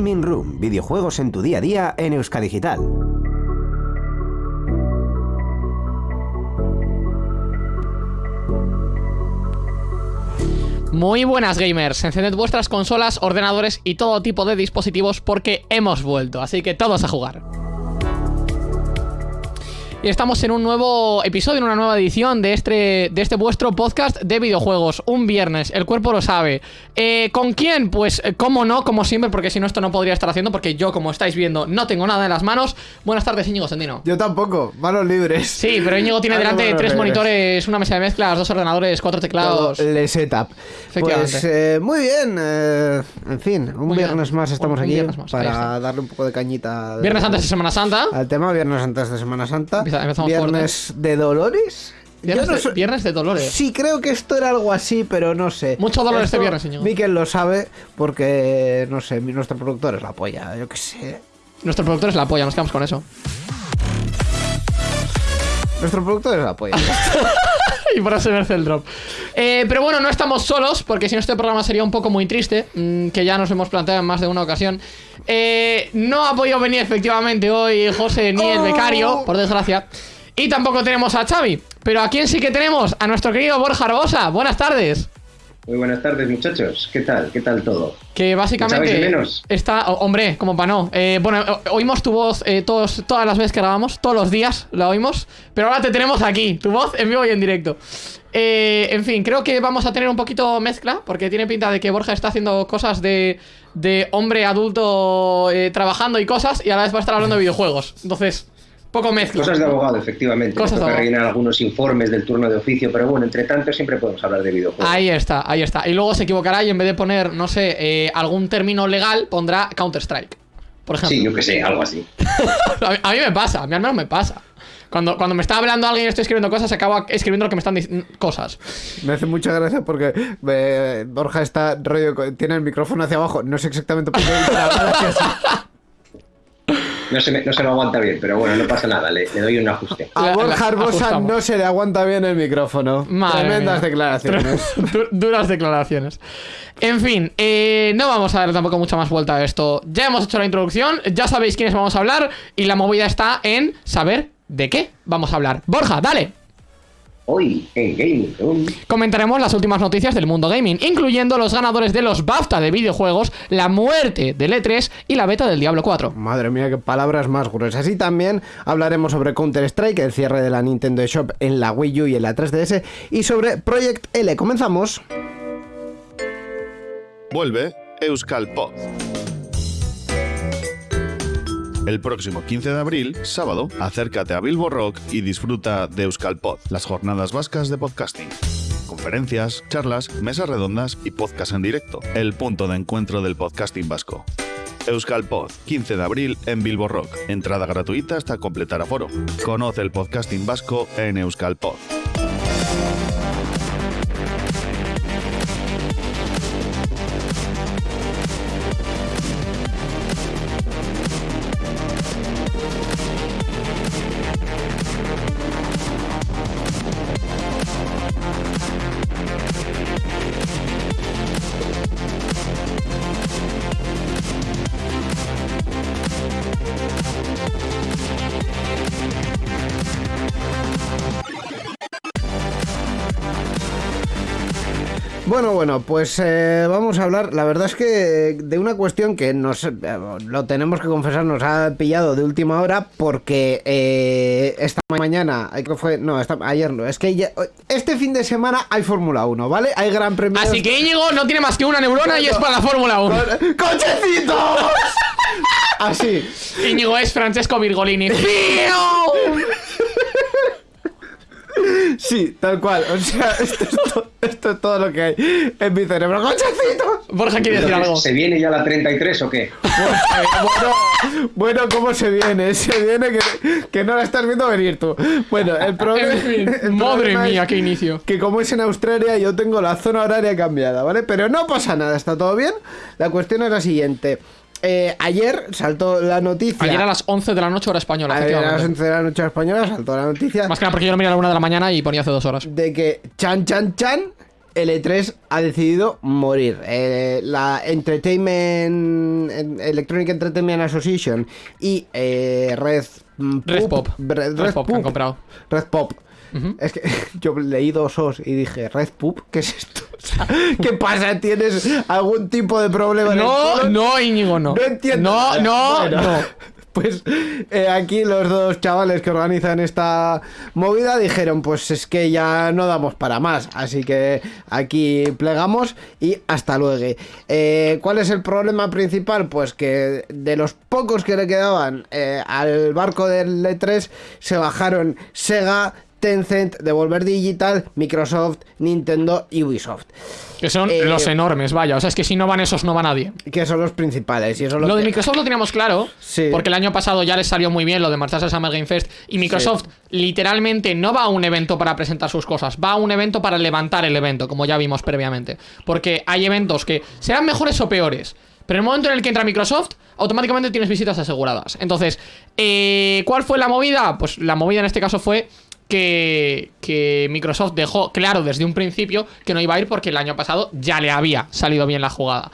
Gaming Room, videojuegos en tu día a día en Euskadigital. Muy buenas gamers, encended vuestras consolas, ordenadores y todo tipo de dispositivos porque hemos vuelto, así que todos a jugar. Y estamos en un nuevo episodio, en una nueva edición de este, de este vuestro podcast de videojuegos. Un viernes, el cuerpo lo sabe. Eh, ¿Con quién? Pues, eh, cómo no, como siempre, porque si no, esto no podría estar haciendo, porque yo, como estáis viendo, no tengo nada en las manos. Buenas tardes, Íñigo Sendino. Yo tampoco, manos libres. Sí, pero Íñigo tiene delante tres libres. monitores, una mesa de mezclas, dos ordenadores, cuatro teclados. Todo el setup. Efectivamente. Pues eh, muy bien, eh, en fin, un Muy bien. viernes más estamos Un aquí más, para darle un poco de cañita. de- Viernes antes de Semana Santa. Al tema, viernes antes de Semana Santa. Empezamos viernes de Dolores. Viernes, no de, viernes de Dolores. Sí, creo que esto era algo así, pero no sé. Mucho dolor este viernes, señor. Miquel lo sabe porque, no sé, nuestro productor es la polla, yo qué sé. Nuestro productor es la polla, nos quedamos con eso. Nuestro productor es la polla. y por eso merece el drop. Eh, pero bueno, no estamos solos, porque si no este programa sería un poco muy triste, mm, que ya nos hemos planteado en más de una ocasión. Eh, no ha podido venir efectivamente hoy José ni el Oh. becario, por desgracia. Y tampoco tenemos a Xavi. Pero ¿a quién sí que tenemos? A nuestro querido Borja Arbosa. Buenas tardes. Muy buenas tardes, muchachos. ¿Qué tal? ¿Qué tal todo? Que básicamente ¿Echabais de menos? está, hombre, como para no. Eh, bueno, oímos tu voz eh, todos, todas las veces que grabamos, todos los días la oímos, pero ahora te tenemos aquí, tu voz en vivo y en directo. Eh, en fin, creo que vamos a tener un poquito mezcla, porque tiene pinta de que Borja está haciendo cosas de, de hombre adulto eh, trabajando y cosas, y a la vez va a estar hablando de videojuegos. Entonces, poco mezcla. Cosas de abogado, efectivamente. Cosas de rellenar algunos informes del turno de oficio, pero bueno, entre tanto siempre podemos hablar de videojuegos. Ahí está, ahí está. Y luego se equivocará y en vez de poner, no sé, eh, algún término legal, pondrá Counter-Strike. Por ejemplo. Sí, yo que sé, algo así. A mí, a mí me pasa, a mí al menos me pasa. Cuando, cuando me está hablando alguien y estoy escribiendo cosas, acabo escribiendo lo que me están diciendo cosas. Me hace mucha gracia porque eh, Borja está rollo, tiene el micrófono hacia abajo, no sé exactamente por qué. pero habla hacia así. No se, me, no se lo aguanta bien, pero bueno, no pasa nada, le, le doy un ajuste. A Borja Arbosa no se le aguanta bien el micrófono. Madre Tremendas mía. declaraciones. Du- Duras declaraciones. En fin, eh, no vamos a dar tampoco mucha más vuelta a esto. Ya hemos hecho la introducción, ya sabéis quiénes vamos a hablar y la movida está en saber de qué vamos a hablar. Borja, dale. Hoy, en Gaming Room, Comentaremos las últimas noticias del mundo gaming, incluyendo los ganadores de los BAFTA de videojuegos, la muerte del E3 y la beta del Diablo 4. Madre mía, qué palabras más gruesas. Y también hablaremos sobre Counter-Strike, el cierre de la Nintendo Shop en la Wii U y en la 3DS, y sobre Project L. Comenzamos. Vuelve Euskal Pod. El próximo 15 de abril, sábado, acércate a Bilbo Rock y disfruta de Euskal Pod, las jornadas vascas de podcasting. Conferencias, charlas, mesas redondas y podcast en directo. El punto de encuentro del podcasting vasco. Euskal Pod, 15 de abril en Bilbo Rock. Entrada gratuita hasta completar aforo. Conoce el podcasting vasco en Euskal Bueno, pues eh, vamos a hablar, la verdad es que de una cuestión que nos, eh, lo tenemos que confesar, nos ha pillado de última hora porque eh, esta mañana, que fue, no, esta- ayer no, es que ya- este fin de semana hay Fórmula 1, ¿vale? Hay Gran Premio. Así que Íñigo no tiene más que una neurona y es para la Fórmula 1. ¡Cochecitos! Así. Íñigo es Francesco Virgolini. ¡Fiu! Sí, tal cual. O sea, esto es, to- esto es todo lo que hay en mi cerebro. ¡Cochecitos! Borja quiere decir algo. ¿se viene ya la 33 o qué? Bueno, bueno, ¿cómo se viene? Se viene que, que no la estás viendo venir tú. Bueno, el problema. En fin, el madre problema mía, es qué inicio. Que como es en Australia, yo tengo la zona horaria cambiada, ¿vale? Pero no pasa nada, está todo bien. La cuestión es la siguiente. Eh, ayer saltó la noticia. Ayer a las 11 de la noche hora española, Ayer a las efectivamente. 11 de la noche española saltó la noticia Más que nada porque yo lo miré a la 1 de la mañana y ponía hace dos horas. de que Chan Chan Chan L3 ha decidido morir. Eh, la Entertainment Electronic Entertainment Association y eh, Red Red Pop. Red, Red Pop que han comprado. Red Pop. Es que yo leí dos os y dije, Red Poop, ¿qué es esto? O sea, ¿Qué pasa? ¿Tienes algún tipo de problema en el No, no, Íñigo, no. No entiendo. No, no, Bueno, no. Pues eh, aquí los dos chavales que organizan esta movida dijeron, pues es que ya no damos para más, así que aquí plegamos y hasta luego. Eh, ¿Cuál es el problema principal? Pues que de los pocos que le quedaban eh, al barco del E3 se bajaron Sega, Tencent, Devolver Digital, Microsoft, Nintendo y Ubisoft, Que son Eh, los enormes, vaya. O sea, es que si no van esos, no va nadie. que son los principales. Y eso es lo de Microsoft lo teníamos claro, Sí. porque el año pasado ya les salió muy bien lo de marcharse al Summer Game Fest. Y Microsoft literalmente no va a un evento para presentar sus cosas, va a un evento para levantar el evento, como ya vimos previamente. Porque hay eventos que serán mejores o peores. Pero en el momento en el que entra Microsoft, automáticamente tienes visitas aseguradas. Entonces, eh, ¿cuál fue la movida? Pues la movida en este caso fue que, que Microsoft dejó claro desde un principio que no iba a ir porque el año pasado ya le había salido bien la jugada.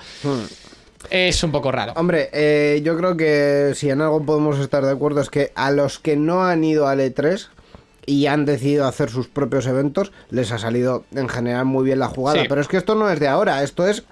Es un poco raro. Hombre, eh, yo creo que si en algo podemos estar de acuerdo es que a los que no han ido al E3 y han decidido hacer sus propios eventos, les ha salido en general muy bien la jugada. Sí. Pero es que esto no es de ahora, esto es...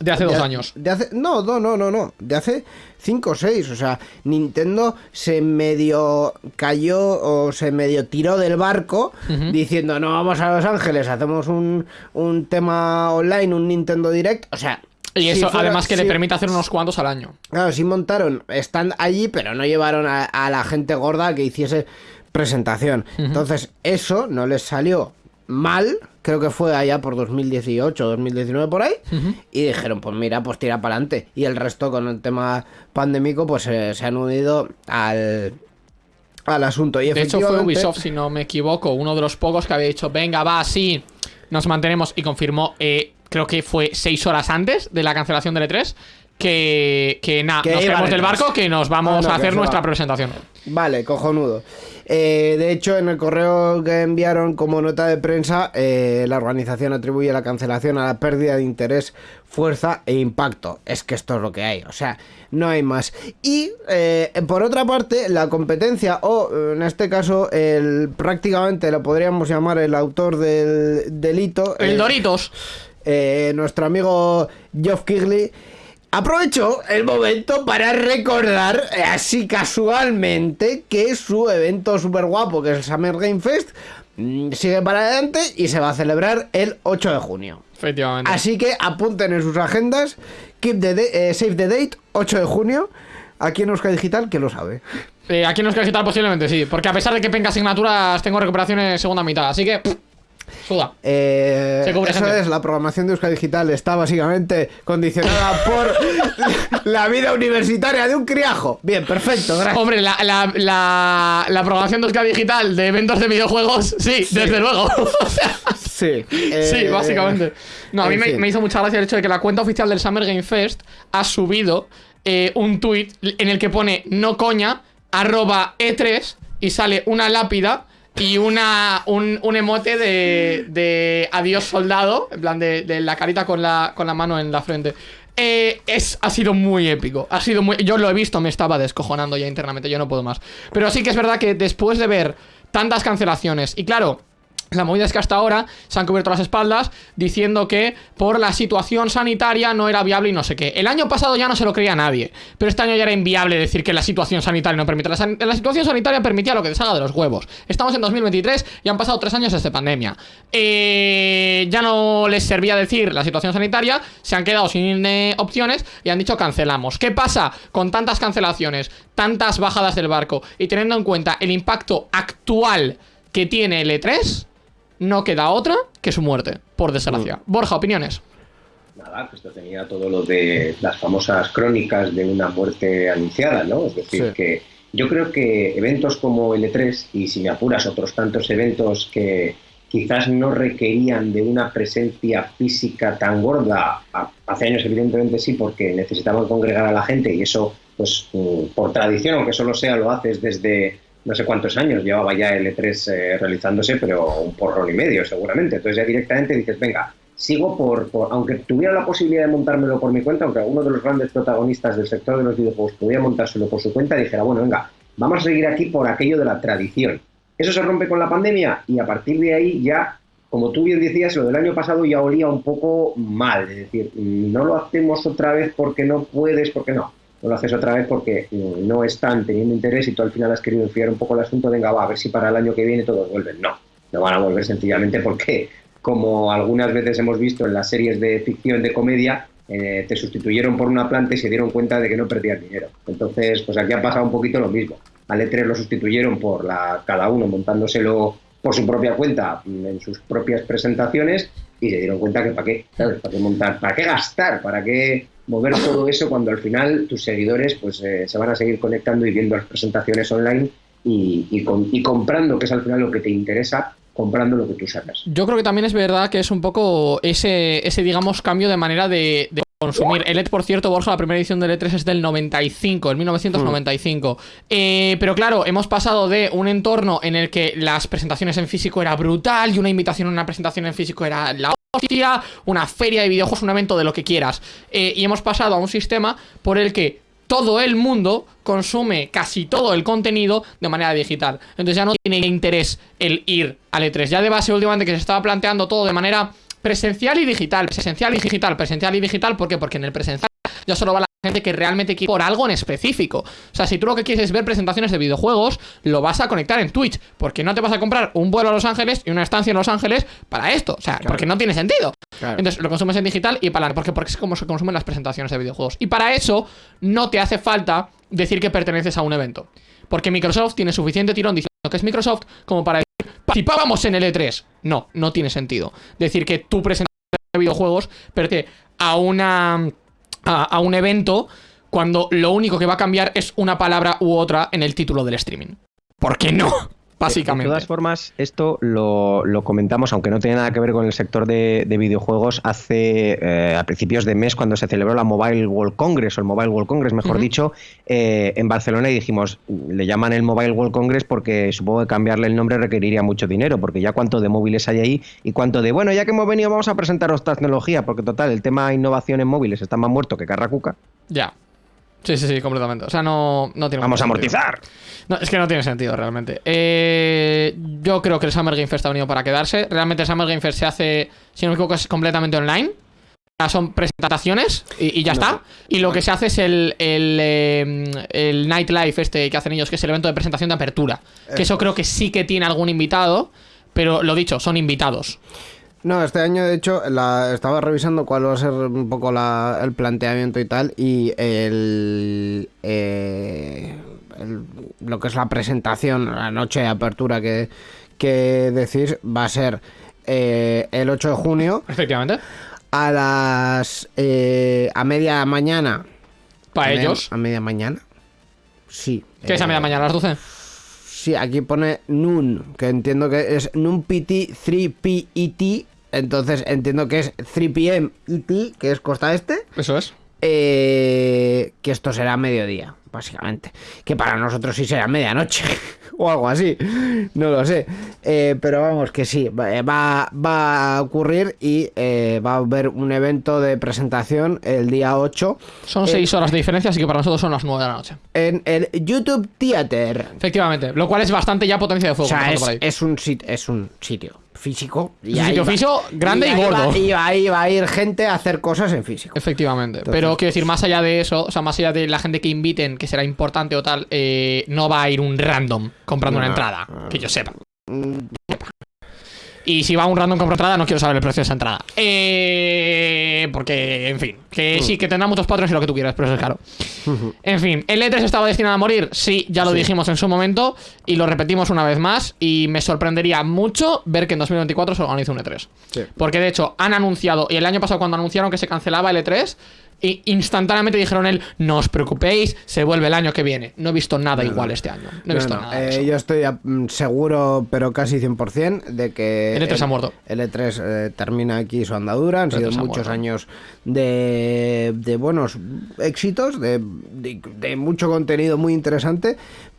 De hace de dos años. De hace, no, no, no, no, no. De hace 5 o 6. O sea, Nintendo se medio cayó o se medio tiró del barco diciendo, no, vamos a Los Ángeles, hacemos un, un tema online, un Nintendo Direct. O sea... Y eso, fuera- además, que le permite hacer unos cuantos al año. Claro, sí montaron, están allí, pero no llevaron a, a la gente gorda que hiciese presentación. Entonces, eso no les salió mal, creo que fue allá por 2018, 2019 por ahí, y dijeron, pues mira, pues tira para adelante. Y el resto con el tema pandémico, pues eh, se han unido al, al asunto. Y De hecho, fue Ubisoft, si no me equivoco, uno de los pocos que había dicho, venga, va, sí, nos mantenemos. Y confirmó, eh, creo que fue seis horas antes de la cancelación del E3, que, que nada, nos del barco, que nos vamos Ah, no, a hacer nuestra va. presentación. Vale, cojonudo. Eh, de hecho, en el correo que enviaron como nota de prensa, eh, la organización atribuye la cancelación a la pérdida de interés, fuerza e impacto. Es que esto es lo que hay, o sea, no hay más. Y eh, por otra parte, la competencia, o en este caso, el prácticamente lo podríamos llamar el autor del delito. El eh, Doritos. nuestro amigo Geoff Kigley aprovechó el momento para recordar, eh, así casualmente, que su evento súper guapo, que es el Summer Game Fest, mm, sigue para adelante y se va a celebrar el 8 de junio. Efectivamente. Así que apunten en sus agendas, keep the eh, save the date, 8 de junio, aquí en Euskadi Digital, que lo sabe. Eh, aquí nos queda quitar posiblemente, sí. Porque a pesar de que tenga asignaturas, tengo recuperaciones segunda mitad. Así que, pff, suda. Eh, Se cubre eso gente. es, la programación de Euskadi Digital está básicamente condicionada por la vida universitaria de un criajo. Bien, perfecto, gracias. Hombre, la, la, la, la programación de Euskadi Digital de eventos de videojuegos, sí, desde luego. Sí, eh, básicamente. No, a mí me hizo mucha gracia el hecho de que la cuenta oficial del Summer Game Fest ha subido eh, un tweet en el que pone no coña, arroba E3 y sale una lápida y una, un, un emote de, de adiós soldado, en plan de, de la carita con la, con la mano en la frente. Eh, es, ha sido muy épico. Ha sido muy. Yo lo he visto, me estaba descojonando ya internamente. Yo no puedo más. Pero sí que es verdad que después de ver tantas cancelaciones. Y claro, la movida es que hasta ahora se han cubierto las espaldas diciendo que por la situación sanitaria no era viable y no sé qué. El año pasado ya no se lo creía nadie, pero este año ya era inviable decir que la situación sanitaria no permite. La, situación sanitaria permitía lo que salga de los huevos. Estamos en 2023 y han pasado tres años desde pandemia. Eh, ya no les servía decir la situación sanitaria, se han quedado sin eh, opciones y han dicho cancelamos. ¿Qué pasa con tantas cancelaciones, tantas bajadas del barco y teniendo en cuenta el impacto actual que tiene el E3? No queda otra que su muerte, por desgracia. Borja, opiniones. Nada, que esto tenía todo lo de las famosas crónicas de una muerte anunciada, ¿no? Es decir, Sí. que yo creo que eventos como el E3 y si me apuras otros tantos eventos que quizás no requerían de una presencia física tan gorda, hace años evidentemente sí, porque necesitaban congregar a la gente y eso, pues mm, por tradición, aunque solo sea, lo haces desde no sé cuántos años, llevaba ya el E3 eh, realizándose, pero un porrón y medio seguramente. Entonces ya directamente dices, venga, sigo por, por, aunque tuviera la posibilidad de montármelo por mi cuenta, aunque uno de los grandes protagonistas del sector de los videojuegos pudiera montárselo por su cuenta, dijera, bueno, venga, vamos a seguir aquí por aquello de la tradición. Eso se rompe con la pandemia y a partir de ahí ya, como tú bien decías, lo del año pasado ya olía un poco mal, es decir, no lo hacemos otra vez porque no puedes, porque no. No lo haces otra vez porque no están teniendo interés y tú al final has querido enfriar un poco el asunto, venga, va, a ver si para el año que viene todos vuelven. No, no van a volver sencillamente porque como algunas veces hemos visto en las series de ficción, de comedia, eh, te sustituyeron por una planta y se dieron cuenta de que no perdían dinero. Entonces, pues aquí ha pasado un poquito lo mismo. Al E3 lo sustituyeron por la, cada uno montándoselo por su propia cuenta en sus propias presentaciones y se dieron cuenta que para qué, ¿sabes? ¿Para qué montar? ¿Para qué gastar? ¿Para qué mover todo eso cuando al final tus seguidores pues eh, se van a seguir conectando y viendo las presentaciones online y, y, con, y comprando, que es al final lo que te interesa, comprando lo que tú sacas. Yo creo que también es verdad que es un poco ese, ese digamos, cambio de manera de, de consumir. El E3, por cierto, Borja, la primera edición del E3 es del 95, el 1995. Mm. Eh, pero claro, hemos pasado de un entorno en el que las presentaciones en físico era brutal y una invitación a una presentación en físico era la hostia, una feria de videojuegos, un evento de lo que quieras. Eh, y hemos pasado a un sistema por el que todo el mundo consume casi todo el contenido de manera digital. Entonces ya no tiene interés el ir al E3. Ya de base últimamente que se estaba planteando todo de manera presencial y digital, presencial y digital, presencial y digital, ¿por qué? Porque en el presencial ya solo va la gente que realmente quiere por algo en específico. O sea, si tú lo que quieres es ver presentaciones de videojuegos, lo vas a conectar en Twitch, porque no te vas a comprar un vuelo a Los Ángeles y una estancia en Los Ángeles para esto. O sea, claro. porque no tiene sentido. Claro. Entonces lo consumes en digital y para porque, porque es como se consumen las presentaciones de videojuegos. Y para eso no te hace falta decir que perteneces a un evento. Porque Microsoft tiene suficiente tirón diciendo que es Microsoft como para decir, participábamos en el E3. No, no tiene sentido. Decir que tu presentación de videojuegos pertenece a una a, un evento cuando lo único que va a cambiar es una palabra u otra en el título del streaming. ¿Por qué no? Básicamente. De todas formas, esto lo, lo, comentamos, aunque no tiene nada que ver con el sector de, de videojuegos, hace eh, a principios de mes, cuando se celebró la Mobile World Congress, o el Mobile World Congress, mejor uh -huh. dicho, eh, en Barcelona, y dijimos, le llaman el Mobile World Congress porque supongo que cambiarle el nombre requeriría mucho dinero, porque ya cuánto de móviles hay ahí y cuánto de, bueno, ya que hemos venido, vamos a presentaros tecnología, porque total, el tema innovación en móviles está más muerto que Carracuca. Ya. Sí, sí, sí, completamente. O sea, no, no tiene Vamos a amortizar. No, es que no tiene sentido realmente. Eh, yo creo que el Summer Game Fest ha venido para quedarse. Realmente el Summer Game Fest se hace, si no me equivoco, es completamente online. Son presentaciones y, y ya no. está. Y lo que se hace es el, el, eh, el Nightlife este que hacen ellos, que es el evento de presentación de apertura. Que eso creo que sí que tiene algún invitado, pero lo dicho, son invitados. No, este año de hecho la, estaba revisando cuál va a ser un poco la, el planteamiento y tal y el, eh, el, lo que es la presentación, la noche de apertura que, que decís va a ser eh, el 8 de junio. Efectivamente. A las... Eh, a media mañana. ¿Para ellos? A media mañana. Sí. ¿Qué es a media mañana? ¿A las 12? Sí, aquí pone Noon, que entiendo que es Noon PT 3P ET. Entonces entiendo que es 3pm ET, que es costa este. Eso es. Eh, que esto será mediodía, básicamente. Que para nosotros sí será medianoche. o algo así. No lo sé. Eh, pero vamos, que sí. Va, va a ocurrir y eh, va a haber un evento de presentación el día 8. Son 6 horas de diferencia, así que para nosotros son las 9 de la noche. En el YouTube Theater. Efectivamente. Lo cual es bastante ya potencia de fuego. O sea, es, es, un sit es un sitio físico. Y sitio físico grande y, y gordo. Va, y ahí va a ir gente a hacer cosas en físico. Efectivamente. Entonces, Pero quiero decir, más allá de eso, o sea, más allá de la gente que inviten, que será importante o tal, eh, no va a ir un random comprando no, una entrada. No. Que yo sepa. Y si va un random compra entrada, no quiero saber el precio de esa entrada. Eh, porque, en fin, que sí, que tendrá muchos patrones y lo que tú quieras, pero eso es caro. En fin, ¿el E3 estaba destinado a morir? Sí, ya lo sí. dijimos en su momento y lo repetimos una vez más. Y me sorprendería mucho ver que en 2024 se organice un E3. Sí. Porque de hecho, han anunciado, y el año pasado cuando anunciaron que se cancelaba el E3, y instantáneamente dijeron él, no os preocupéis, se vuelve el año que viene. No he visto nada no, igual no. este año. No he visto nada. Eh, yo estoy mm, seguro, pero casi 100%, de que... El E3 el, ha muerto. El E3 eh, termina aquí su andadura. Han sido muchos años de, de, buenos éxitos, de, de, de mucho contenido muy interesante,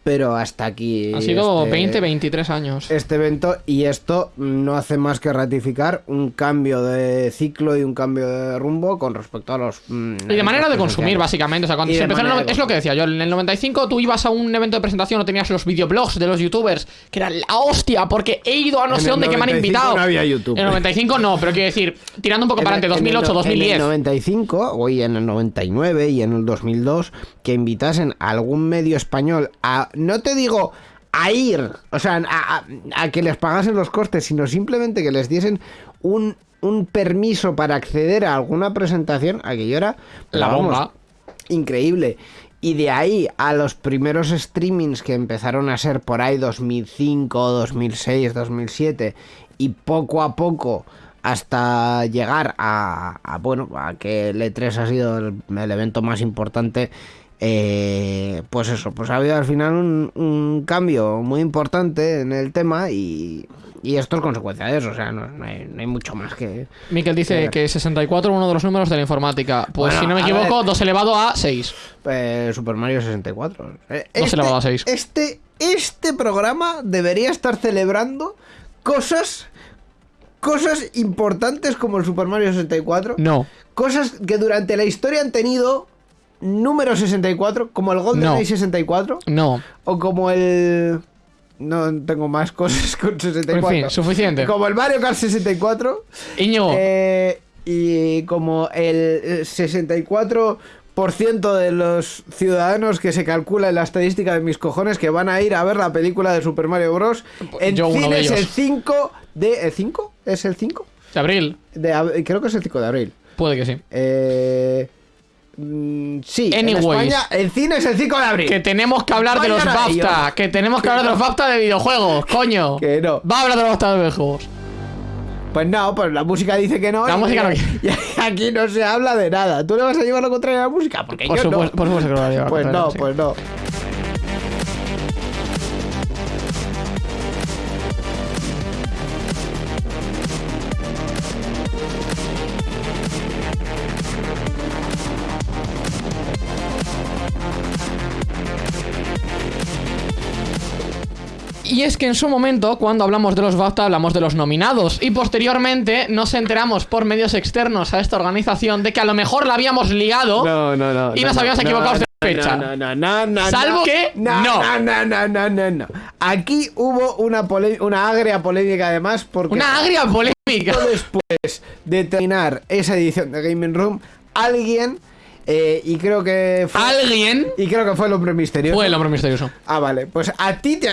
pero hasta aquí. Han sido este- 20, 23 años. Este evento y esto no hace más que ratificar un cambio de ciclo y un cambio de rumbo con respecto a los. mm, Y de manera de consumir, básicamente. O sea, cuando se empezó el es lo que decía yo. En el 95 tú ibas a un evento de presentación o tenías los videoblogs de los youtubers, que era la hostia, porque he ido a no sé dónde que me han 95 invitado. no había YouTube. En el 95 no, pero quiero decir, tirando un poco En para el- adelante, en el 2008, no- 2010. En el 95, o y en el 99 y en el 2002, que invitasen a algún medio español a. No te digo a ir, o sea, a, a- a que les pagasen los costes, sino simplemente que les diesen un, un permiso para acceder a alguna presentación, aquello era. La vamos, bomba. increíble. Y de ahí a los primeros streamings que empezaron a ser por ahí 2005, 2006, 2007 y poco a poco hasta llegar a, a, bueno, a que el E3 ha sido el, el evento más importante eh, pues eso, pues ha habido al final un, un cambio muy importante en el tema y, y esto es consecuencia de eso, o sea, no, no hay, no hay mucho más que... Miquel dice Eh, que 64 uno de los números de la informática. Pues Bueno, si no me equivoco, ver. 2 elevado a 6. Eh, Super Mario 64. Eh, No se le va a dar seis. Este, este programa debería estar celebrando cosas, cosas importantes como el Super Mario 64. No. Cosas que durante la historia han tenido número 64, como el Golden No. Age 64, No. o como el... No tengo más cosas con 64. En fin, suficiente. Como el Mario Kart 64. Íñigo, Eh, y como el eh, 64% de los ciudadanos que se calcula en la estadística de mis cojones que van a ir a ver la película de Super Mario Bros. En Yo uno de cines ellos. el 5 de... ¿El 5? ¿Es el 5? de abril. De, ab- creo que es el 5 de abril. Puede que sí. Eh, mm, sí, en. España el cine es el 5 de abril. Que tenemos que hablar de los ello. BAFTA. Que tenemos que hablar de los BAFTA de videojuegos, coño. Que no. Va a hablar de los BAFTA de videojuegos. Pues no, pues la música dice que no. La música no y aquí no se habla de nada. ¿Tú le vas a llevar lo contrario a la música? Porque Por yo supuesto, no. por supuesto que lo va a llevar Pues no, pues no. Y es que en su momento, cuando hablamos de los BAFTA, hablamos de los nominados. Y posteriormente nos enteramos por medios externos a esta organización de que a lo mejor la habíamos liado. No, no, no. Y no, nos no, habíamos equivocado de fecha. No, no, no, no, Salvo que no. No, no, no, no, no. Aquí hubo una, una agria polémica además porque Una agria polémica. después de terminar esa edición de Gaming Room, alguien, eh, y creo que fue... Alguien Y creo que fue el hombre misterioso. fue el hombre misterioso. Ah, vale. Pues a ti te...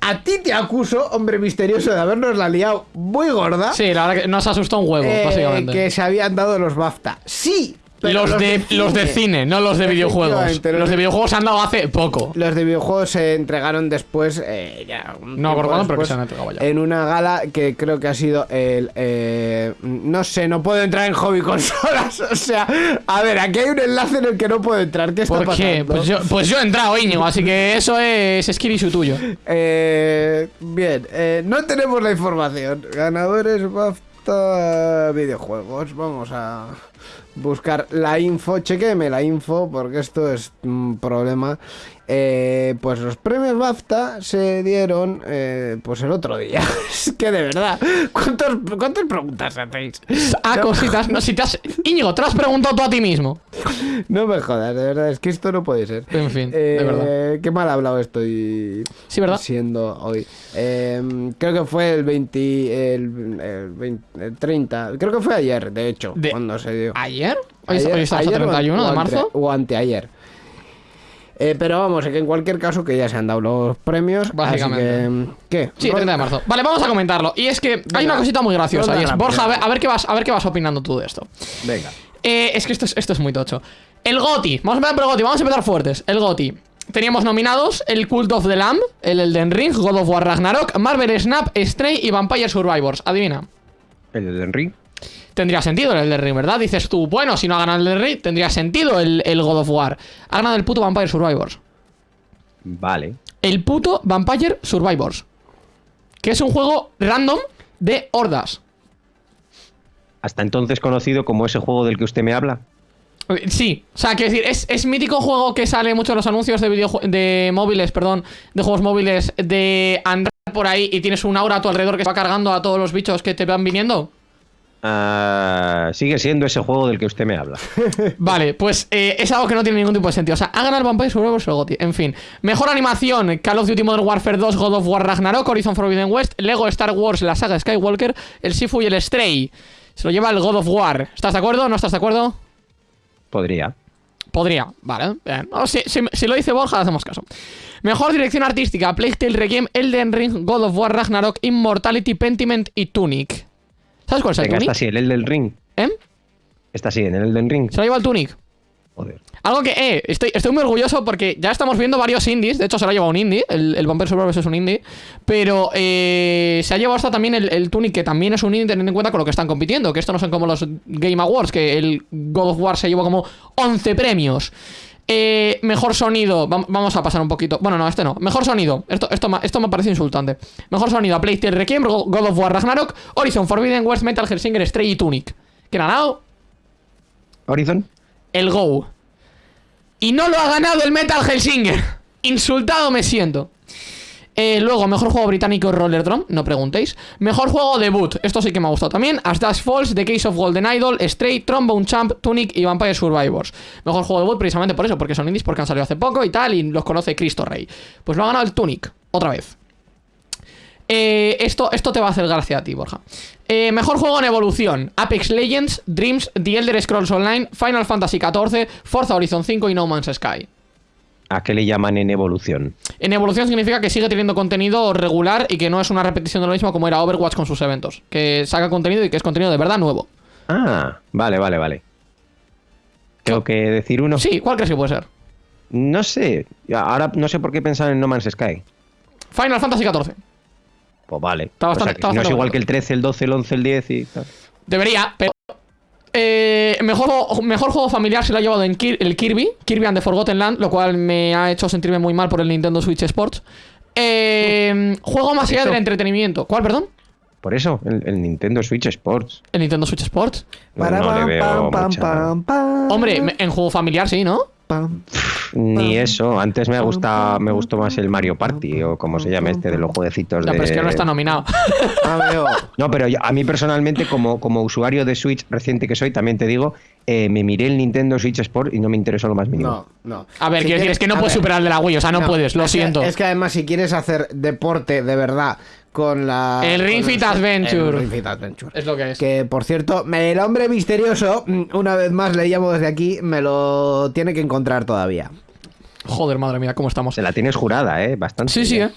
A ti te acuso, hombre misterioso, de habernos la liado muy gorda. Sí, la verdad que nos asustó un huevo, eh, básicamente. que se habían dado los BAFTA. Sí, pero los, de, los de cine, no los de videojuegos. Los de videojuegos se han dado hace poco. Los de videojuegos se entregaron después, eh, ya, un No, después, se han entregado ya. En una gala que creo que ha sido el. eh, no sé, no puedo entrar en hobby consolas. O sea, a ver, aquí hay un enlace en el que no puedo entrar. ¿Qué está ¿Por qué? pasando? Pues yo, pues yo he entrado, Íñigo, así que eso es Skibishu tuyo. Eh, bien, eh, no tenemos la información. Ganadores BAFTA videojuegos. Vamos a buscar la info. Chequeme la info porque esto es un problema. Eh, pues los premios BAFTA se dieron eh, pues el otro día. es que de verdad, ¿cuántos, ¿cuántas preguntas hacéis? A No, cositas, no, si te has... Íñigo, te lo has preguntado tú a ti mismo. No me jodas, de verdad, es que esto no puede ser. En fin, de Eh, verdad. Qué mal hablado estoy Sí, ¿verdad? siendo hoy. Eh, creo que fue el 20, el, el 20 el 30, creo que fue ayer, de hecho, De- cuando se dio. ¿Ayer? Hoy, Ayer- hoy estamos a ayer o 31 de marzo. O anteayer. Eh, pero vamos, que en cualquier caso que ya se han dado los premios. Básicamente. Así que, ¿Qué? Sí, 30 de marzo. Vale, vamos a comentarlo. Y es que hay Venga, una cosita muy graciosa. Y es. Borja, a ver, a ver qué vas, a ver qué vas opinando tú de esto. Venga. Eh, es que esto es, esto es muy tocho. El GOTI. Vamos a empezar por el GOTI. Vamos a empezar fuertes. El GOTI. Teníamos nominados el Cult of the Lamb, el Elden Ring, God of War Ragnarok, Marvel Snap, Stray y Vampire Survivors. Adivina. El Elden Ring. Tendría sentido el Elden Ring, ¿verdad? Dices tú, bueno, si no ha ganado el Elden Ring, tendría sentido el, el God of War. Ha ganado el puto Vampire Survivors. Vale. El puto Vampire Survivors. Que es un juego random de hordas. Hasta entonces conocido como ese juego del que usted me habla. Sí, o sea, quiero decir, es, es mítico juego que sale mucho en los anuncios de videojue- de móviles, perdón, de juegos móviles, de andar por ahí y tienes un aura a tu alrededor que se va cargando a todos los bichos que te van viniendo. Ah, sigue siendo ese juego del que usted me habla. Vale, pues eh, es algo que no tiene ningún tipo de sentido. O sea, ha ganado Vampire Survivors el GOTY. En fin. Mejor animación: Call of Duty Modern Warfare 2, God of War Ragnarok, Horizon Forbidden West, Lego Star Wars, la saga Skywalker, el Sifu y el Stray. Se lo lleva el God of War. ¿Estás de acuerdo? ¿No estás de acuerdo? Podría. Podría, vale. No, si, si- si lo dice Borja, hacemos caso. Mejor dirección artística: Plague Tale Requiem, Elden Ring, God of War Ragnarok, Immortality, Pentiment y Tunic. ¿Sabes cuál es el Venga, Tunic? está así, el Elden Ring. ¿Eh? Está así, en el Elden Ring. Se lo lleva el Tunic. Joder. Algo que, eh, estoy, estoy muy orgulloso porque ya estamos viendo varios indies. De hecho, se lo ha llevado un indie. El, el Vampire Survivors es un indie. Pero eh, se ha llevado hasta también el, el Tunic, que también es un indie, teniendo en cuenta con lo que están compitiendo. Que esto no son como los Game Awards, que el God of War se llevó como 11 premios. Eh, mejor sonido. vam- Vamos a pasar un poquito. Bueno, no, este no. Mejor sonido. Esto, esto, ma- esto me parece insultante. Mejor sonido a PlayStation Requiem, Go- God of War Ragnarok, Horizon Forbidden West, Metal Hellsinger, Stray y Tunic. ¿Quién ha ganado? Horizon. el Go. Y no lo ha ganado el Metal Hellsinger. Insultado me siento. Eh, luego, mejor juego británico Roller Drum, no preguntéis. Mejor juego debut, esto sí que me ha gustado también. As Dash Falls, The Case of Golden Idol, Stray, Trombone Champ, Tunic y Vampire Survivors. Mejor juego debut precisamente por eso, porque son indies, porque han salido hace poco y tal, y los conoce Cristo Rey. Pues lo ha ganado el Tunic, otra vez. Eh, esto, esto te va a hacer gracia a ti, Borja. Eh, mejor juego en evolución: Apex Legends, Dreams, The Elder Scrolls Online, Final Fantasy XIV, Forza Horizon 5 y No Man's Sky. ¿A qué le llaman en evolución? En evolución significa que sigue teniendo contenido regular y que no es una repetición de lo mismo como era Overwatch con sus eventos. Que saca contenido y que es contenido de verdad nuevo. Ah, vale, vale, vale. ¿Tengo que decir uno? Sí, ¿cuál crees que puede ser? No sé. Ahora no sé por qué pensar en No Man's Sky. Final Fantasy XIV. Pues vale. Está bastante- O sea, no es igual bonito. que el 13, el 12, el 11, el 10 y tal. Debería, pero. Eh, mejor, juego- mejor juego familiar se lo ha llevado en Kir- el Kirby, Kirby and the Forgotten Land, lo cual me ha hecho sentirme muy mal por el Nintendo Switch Sports. Eh, juego más allá del entretenimiento. ¿Cuál, perdón? Por eso, el, el Nintendo Switch Sports. El Nintendo Switch Sports. No, no le veo mucha- Hombre, en juego familiar sí, ¿no? Pam. Ni eso. Antes me gusta, me gustó más el Mario Party o como se llama este de los jueguecitos Ya, de. pero es que no está nominado. Ah, veo. No, pero yo- a mí personalmente, como, como usuario de Switch reciente que soy, también te digo, eh, me miré el Nintendo Switch Sport y no me interesó lo más mínimo. No, no. A ver, Si quiero decir, es que no puedes ver, superar el de la Wii, o sea, no, puedes, lo es que- siento. es que además, si quieres hacer deporte de verdad con la. El Ring Fit Adventure. El Ring Fit Adventure. Es lo que es. Que por cierto, el hombre misterioso, mm, una vez más le llamo desde aquí, me lo tiene que encontrar todavía. Joder, madre mía, ¿cómo estamos? Se la tienes jurada, ¿eh? Bastante. Sí, sí, eh.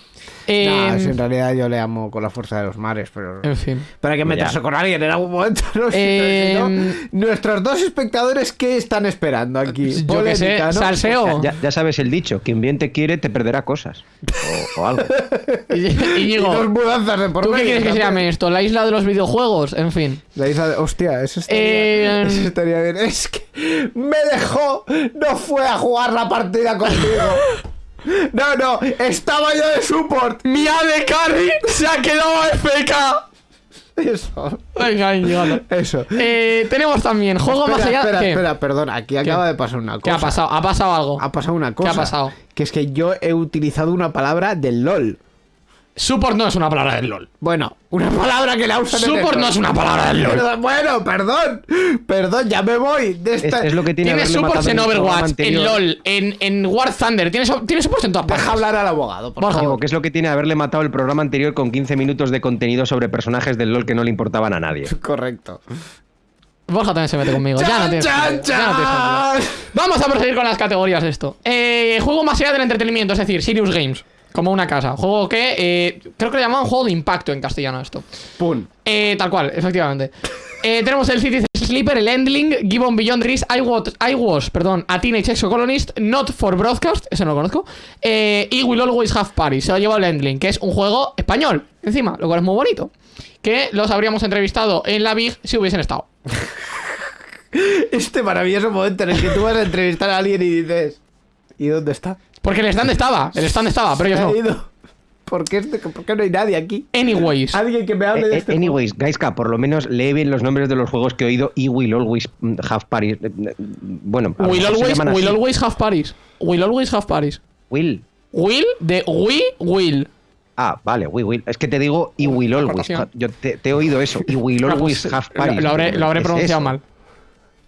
Eh, No, si en realidad yo le amo con la fuerza de los mares, pero. En fin. Pero hay que meterse Ya. con alguien en algún momento. ¿no? Si Eh, no, nuestros dos espectadores, ¿qué están esperando aquí? Yo que sé, Polémica, ¿no? salseo. Ya, ya sabes el dicho, quien bien te quiere te perderá cosas. O, o algo. Y- dos mudanzas de por ¿tú qué quieres que se llame esto? ¿La isla de los videojuegos? En fin. La isla de... Hostia, eso estaría, Eh, eso estaría bien. Es que me dejó, no fue a jugar la partida contigo. No, no, estaba yo de support. ¡Mi AD Carry se ha quedado FK! Eso, Venga, Íñigo. eso. Eh, tenemos también juego espera, más allá. espera, ¿Qué? espera, perdón, aquí acaba de pasar una cosa. ¿Qué ha pasado? ¿Ha pasado algo? Ha pasado una cosa. ha pasado? Que es que yo he utilizado una palabra del LOL. Support no es una palabra del LOL. Bueno, una palabra que la usan Support no es una palabra del LOL. Perdón, bueno, perdón. Perdón, ya me voy de Es, esta... es lo que tiene Tienes haberle supports matado en el programa Overwatch, en. LOL, en, en War Thunder. Tienes, tienes supports en todas partes. Deja hablar al abogado, por favor. Que es lo que tiene haberle matado el programa anterior con 15 minutos de contenido sobre personajes del LOL que no le importaban a nadie. Correcto. Borja también se mete conmigo. ya no tienes Chan, ya no tienes sentido. Vamos a proseguir con las categorías de esto. Eh, juego más allá del entretenimiento, es decir, Sirius Games. Como una casa. Juego que eh, creo que le llamaban juego de impacto en castellano esto. Pum. Eh, tal cual, efectivamente. Eh, tenemos el City Sleeper, el Endling, Gibbon Beyond Risk, I was, I was, perdón, a Teenage Exocolonist, Not for Broadcast, ese no lo conozco, eh, y Will Always Have Party, se lo ha llevado el Endling, que es un juego español, encima, lo cual es muy bonito. Que los habríamos entrevistado en la Big si hubiesen estado. Este maravilloso momento en el que tú vas a entrevistar a alguien y dices... ¿Y dónde está? Porque el stand estaba, el stand estaba, pero ellos no. ido. ¿Por qué, este- por qué no hay nadie aquí? Anyways. Alguien que me hable de Eh, este eh, anyways, Gaiska, por lo menos lee bien los nombres de los juegos que he oído y Will Always mm, Have Paris. Eh, Bueno, Will always, will always have Paris. Will always have Paris. Will. Will de we will. Ah, vale, We Will. Es que te digo y Will Always. Yo te, te he oído eso. Y Will Always Have Paris. lo habré, lo habré ¿Qué es pronunciado eso? mal.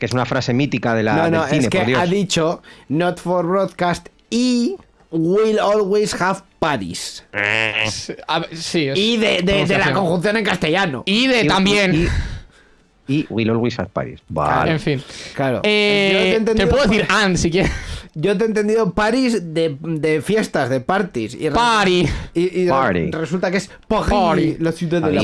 Que es una frase mítica de la, No, no, del cine, es que por Dios. ha dicho not for broadcast y will always have Paris. A ver, sí, es Y de, de- de la conjunción en castellano. Y de Y- también. Y, y Will Always Have Paris. Vale. En fin. Claro. Eh, Yo te puedo decir and si quieres. Yo te he entendido Paris de, de fiestas, de parties. Y Party. Y, y Party. resulta que es Paris, Party. la ciudad de la.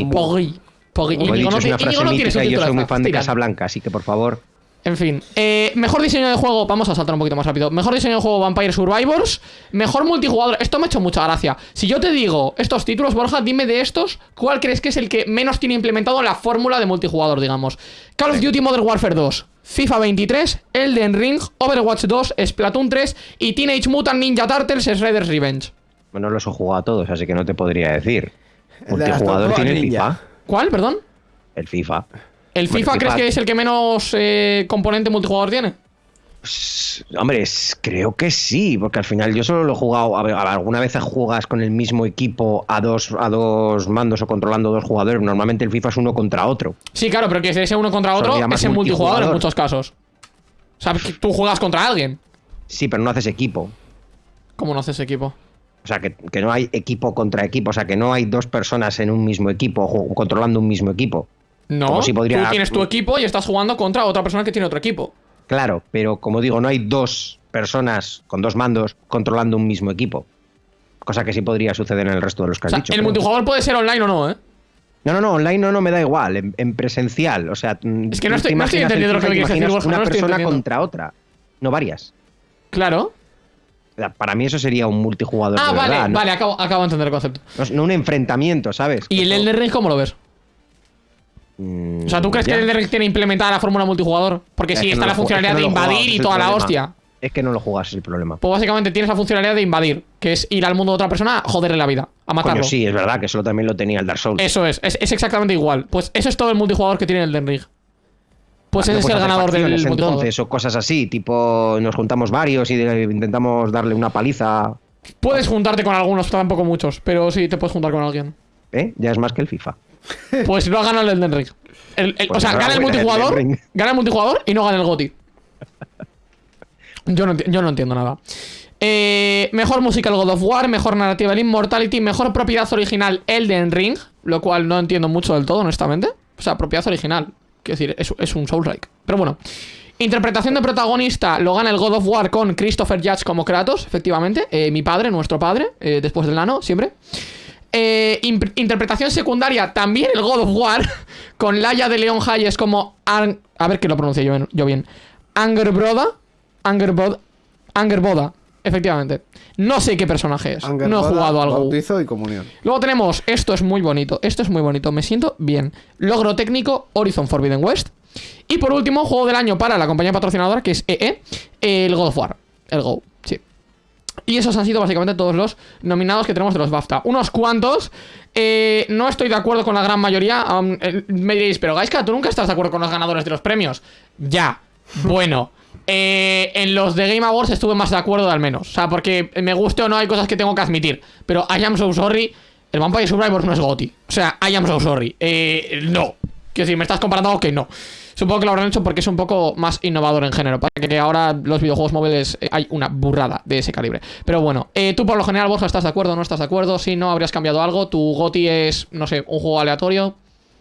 Como he Íñigo dicho, no es ti- una frase Íñigo no tiene mítica y yo soy muy fan de. Casablanca, así que por favor. En fin, eh, mejor diseño de juego, vamos a saltar un poquito más rápido. Mejor diseño de juego Vampire Survivors, mejor multijugador. Esto me ha hecho mucha gracia. Si yo te digo estos títulos, Borja, dime de estos, ¿cuál crees que es el que menos tiene implementado la fórmula de multijugador, digamos? Call of Duty Modern Warfare 2, FIFA 23, Elden Ring, Overwatch 2, Splatoon 3 y Teenage Mutant Ninja Turtles Shredder's Revenge. Bueno, los he jugado a todos, así que no te podría decir. Multijugador tiene. FIFA. ¿Cuál, perdón? El FIFA. ¿El FIFA, crees FIFA- que es el que menos eh, componente multijugador tiene? Pues, Hombre, creo que sí, porque al final yo solo lo he jugado. A ver, alguna vez juegas con el mismo equipo a dos, a dos mandos o controlando dos jugadores. Normalmente el FIFA es uno contra otro. Sí, claro, pero que ese uno contra otro es en multijugador en muchos casos. O sea, que tú juegas contra alguien. Sí, pero no haces equipo. ¿Cómo no haces equipo? O sea, que, que no hay equipo contra equipo. O sea, que no hay dos personas en un mismo equipo ju- controlando un mismo equipo. No, Como si podría- tú tienes tu equipo y estás jugando contra otra persona que tiene otro equipo. Claro, pero como digo, no hay dos personas con dos mandos controlando un mismo equipo. Cosa que sí podría suceder en el resto de los que O has sea, dicho. el pero- multijugador puede ser online o no, ¿eh? No, no, no, online no, no me da igual, en, en presencial. O sea, mm, Es que no estoy- no entendiendo lo que me quieres decir, Borja, Una no persona contra otra, no varias. Claro. Para mí eso sería un multijugador. Ah, de vale, verdad, no- vale, acabo, acabo de entender el concepto. No, un enfrentamiento, ¿sabes? ¿Y el Elden Ring cómo lo ves? Mm, O sea, ¿tú crees ya. que el Elden tiene implementada la fórmula multijugador? Porque sí, está no la funcionalidad es que de no jugado, invadir y toda la hostia. Es que no lo jugas, es el problema. Pues básicamente tienes la funcionalidad de invadir, que es ir al mundo de otra persona a joderle la vida, a matarlo. Coño, sí, es verdad que eso también lo tenía el Dark Souls. Eso es, es, es exactamente igual. Pues eso es todo el multijugador que tiene el Elden Ring. Pues No ese es el ganador del facciones, multijugador. entonces, o cosas así, tipo nos juntamos varios y de- intentamos darle una paliza. Puedes juntarte con algunos, tampoco muchos, pero sí te puedes juntar con alguien. ¿Eh? Ya es más que el FIFA. Pues no gana el Elden Ring. El- el- Pues o sea, gana el multijugador, gana el multijugador y no gana el GOTI. Yo no, yo no entiendo nada. Eh, mejor música el God of War, mejor narrativa el Immortality, mejor propiedad original Elden Ring, lo cual no entiendo mucho del todo, honestamente. O sea, propiedad original. Quiero decir, es, es un Soulslike. Pero bueno. Interpretación de protagonista lo gana el God of War con Christopher Judge como Kratos, efectivamente. Eh, mi padre, nuestro padre, eh, después del nano, siempre. Eh, interpretación secundaria, también el God of War, con Laia de Leon Hayes como... Ar- a ver que lo pronuncie yo, yo bien. Angerbroda. Angerbod, Angerboda, efectivamente. No sé qué personaje es. No he jugado algo. Bautizo y comunión. Luego tenemos, esto es muy bonito, esto es muy bonito, me siento bien. Logro técnico, Horizon Forbidden West. Y por último, juego del año para la compañía patrocinadora, que es EE, el God of War, el Go. Y esos han sido básicamente todos los nominados que tenemos de los BAFTA. Unos cuantos. eh, no estoy de acuerdo con la gran mayoría. eh, me diréis, pero Gaiska, tú nunca estás de acuerdo con los ganadores de los premios. Ya. Bueno. eh, en los de Game Awards estuve más de acuerdo al menos. O sea, porque me guste o no hay cosas que tengo que admitir. Pero I am so sorry. El Vampire Survivors no es GOTI. O sea, I am so sorry. Eh, no. Quiero decir, me estás comparando algo que no. Supongo que lo habrán hecho porque es un poco más innovador en género. Para que ahora los videojuegos móviles eh, hay una burrada de ese calibre. Pero bueno, eh, tú por lo general, Borja, ¿estás de acuerdo o no estás de acuerdo? Si no, habrías cambiado algo. Tu GOTI es, no sé, un juego aleatorio.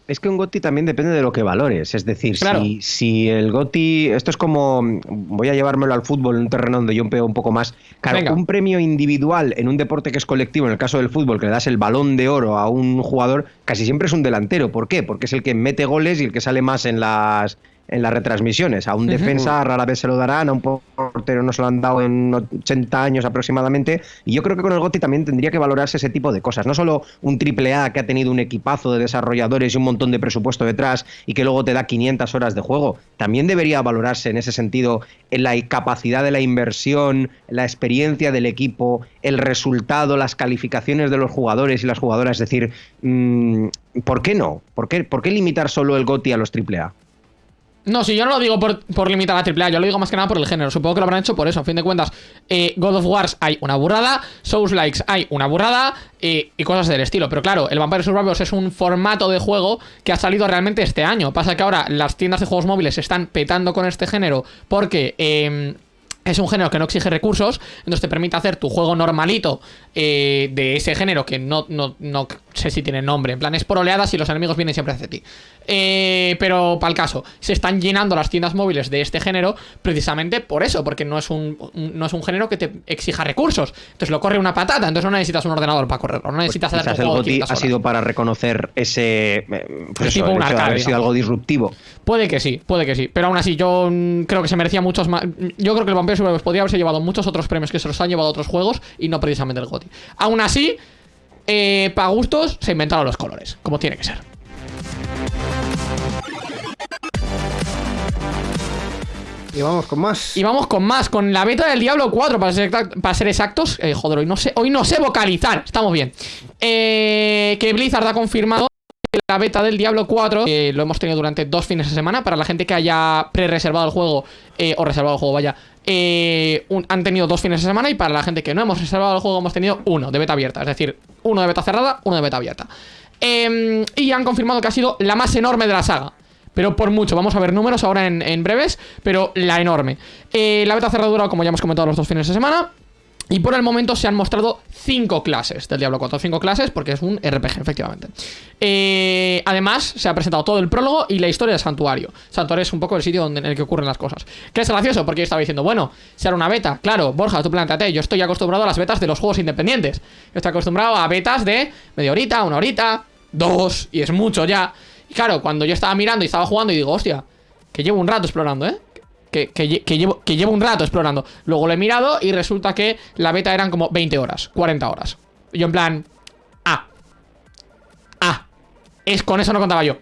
Es que un GOTI también depende de lo que valores. Es decir, Claro. si, si el GOTI. Esto es como. Voy a llevármelo al fútbol en un terreno donde yo pego un poco más. Claro, Venga. un premio individual en un deporte que es colectivo, en el caso del fútbol, que le das el balón de oro a un jugador, casi siempre es un delantero. ¿Por qué? Porque es el que mete goles y el que sale más en las. En las retransmisiones. A un defensa rara vez se lo darán, a un portero no se lo han dado en 80 años aproximadamente. Y yo creo que con el GOTI también tendría que valorarse ese tipo de cosas. No solo un triple A que ha tenido un equipazo de desarrolladores y un montón de presupuesto detrás y que luego te da 500 horas de juego. También debería valorarse en ese sentido en la capacidad de la inversión, la experiencia del equipo, el resultado, las calificaciones de los jugadores y las jugadoras. Es decir, mm, ¿por qué no? ¿Por qué, ¿Por qué limitar solo el GOTI a los triple A? No, si yo no lo digo por, limitar a AAA, yo lo digo más que nada por el género. Supongo que lo habrán hecho por eso. A fin de cuentas, eh, God of Wars hay una burrada, Souls Likes hay una burrada eh, y cosas del estilo. Pero claro, el Vampire Survivors es un formato de juego que ha salido realmente este año. Pasa que ahora las tiendas de juegos móviles se están petando con este género porque... Em, es un género que no exige recursos, entonces te permite hacer tu juego normalito eh, de ese género que no, no, no sé si tiene nombre. En plan, es por oleadas y los enemigos vienen siempre hacia ti. Eh, pero para el caso, se están llenando las tiendas móviles de este género precisamente por eso, porque no es un, no es un género que te exija recursos. Entonces lo corre una patata, entonces no necesitas un ordenador para correrlo, no pues necesitas hacer el GOTI ha sido para reconocer ese eh, pues tipo un sido algo disruptivo. Puede que sí, puede que sí, pero aún así yo mm, creo que se merecía muchos más. Yo creo que el Vampire Survivors podría haberse llevado muchos otros premios que se los han llevado otros juegos y no precisamente el GOTI. Aún así, eh, para gustos se inventaron los colores, como tiene que ser. Y vamos con más. Y vamos con más, con la beta del Diablo 4, para ser, para ser exactos. Eh, joder, hoy no, sé, hoy no sé vocalizar, estamos bien. Eh, que Blizzard ha confirmado la beta del Diablo 4 eh, lo hemos tenido durante dos fines de semana para la gente que haya pre-reservado el juego o reservado el juego, vaya han tenido dos fines de semana y para la gente que no hemos reservado el juego hemos tenido uno de beta abierta, es decir, uno de beta cerrada, uno de beta abierta em, y han confirmado que ha sido la más enorme de la saga pero por mucho. Vamos a ver números ahora en, breves, pero la enorme. Eh, la beta cerradura, como ya hemos comentado los dos fines de semana. Y por el momento se han mostrado cinco clases del Diablo 4. Cinco clases porque es un RPG, efectivamente. Eh, además, se ha presentado todo el prólogo y la historia del santuario. Santuario es un poco el sitio donde, en el que ocurren las cosas. Que es gracioso porque yo estaba diciendo, bueno, será una beta. Claro, Borja, tú planteate. Yo estoy acostumbrado a las betas de los juegos independientes. Yo estoy acostumbrado a betas de media horita, una horita, dos, y es mucho ya. Y claro, cuando yo estaba mirando y estaba jugando y digo, hostia, que llevo un rato explorando, ¿eh? Que, llevo, que llevo un rato explorando. Luego lo he mirado y resulta que la beta eran como 20 horas, 40 horas. yo en plan, ah, ah, es con eso no contaba yo.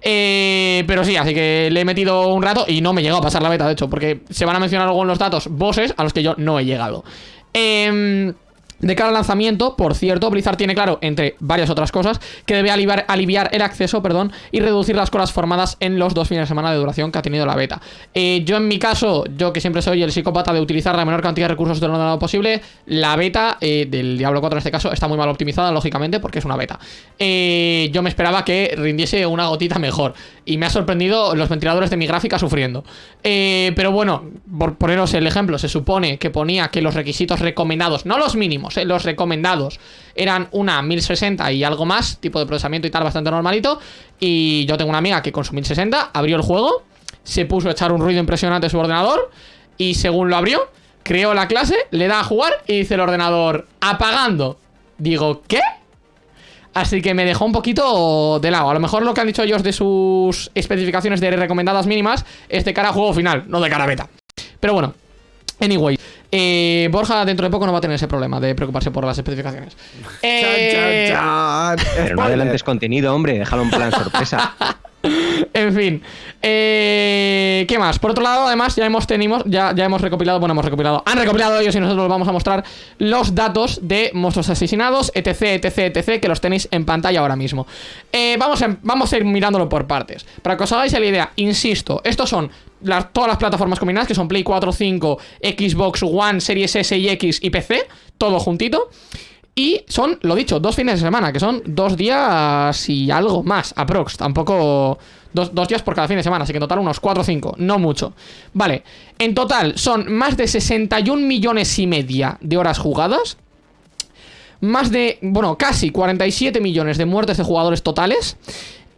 Eh, pero sí, así que le he metido un rato y no me he llegado a pasar la beta, de hecho, porque se van a mencionar luego en los datos bosses a los que yo no he llegado. Eh... De cara al lanzamiento, por cierto, Blizzard tiene claro, entre varias otras cosas, que debe aliviar, el acceso perdón, y reducir las colas formadas en los dos fines de semana de duración que ha tenido la beta. Eh, yo en mi caso, yo que siempre soy el psicópata de utilizar la menor cantidad de recursos de lo ordenador posible, la beta eh, del Diablo 4 en este caso está muy mal optimizada, lógicamente, porque es una beta. Eh, yo me esperaba que rindiese una gotita mejor, y me ha sorprendido los ventiladores de mi gráfica sufriendo. pero bueno, por poneros el ejemplo, se supone que ponía que los requisitos recomendados, no los mínimos, eh, los recomendados eran una 1060 y algo más, tipo de procesamiento y tal, bastante normalito. Y yo tengo una amiga que con su 1060 abrió el juego, se puso a echar un ruido impresionante en su ordenador y según lo abrió, creó la clase, le da a jugar y dice el ordenador apagando. Digo, ¿qué? Así que me dejó un poquito de lado. A lo mejor lo que han dicho ellos de sus especificaciones de recomendadas mínimas es de cara a juego final, no de cara a beta. Pero bueno, anyway. Eh, Borja dentro de poco no va a tener ese problema de preocuparse por las especificaciones. Eh... Pero no adelantes contenido, hombre, déjalo en plan sorpresa. en fin. Eh, ¿Qué más? Por otro lado, además, ya hemos tenido, ya, ya hemos recopilado, bueno, hemos recopilado, han recopilado ellos y nosotros vamos a mostrar los datos de monstruos asesinados, etc, etc, etc, que los tenéis en pantalla ahora mismo. Eh, vamos, a, vamos a ir mirándolo por partes. Para que os hagáis la idea, insisto, estos son todas las plataformas combinadas, que son Play 4, 5, Xbox One, Series S y X y PC, todo juntito. Y son, lo dicho, dos fines de semana, que son dos días y algo más, aprox. Tampoco dos, días por cada fin de semana, así que en total unos 4 o 5, no mucho. Vale, en total son más de 61 millones y media de horas jugadas. Más de, bueno, casi 47 millones de muertes de jugadores totales.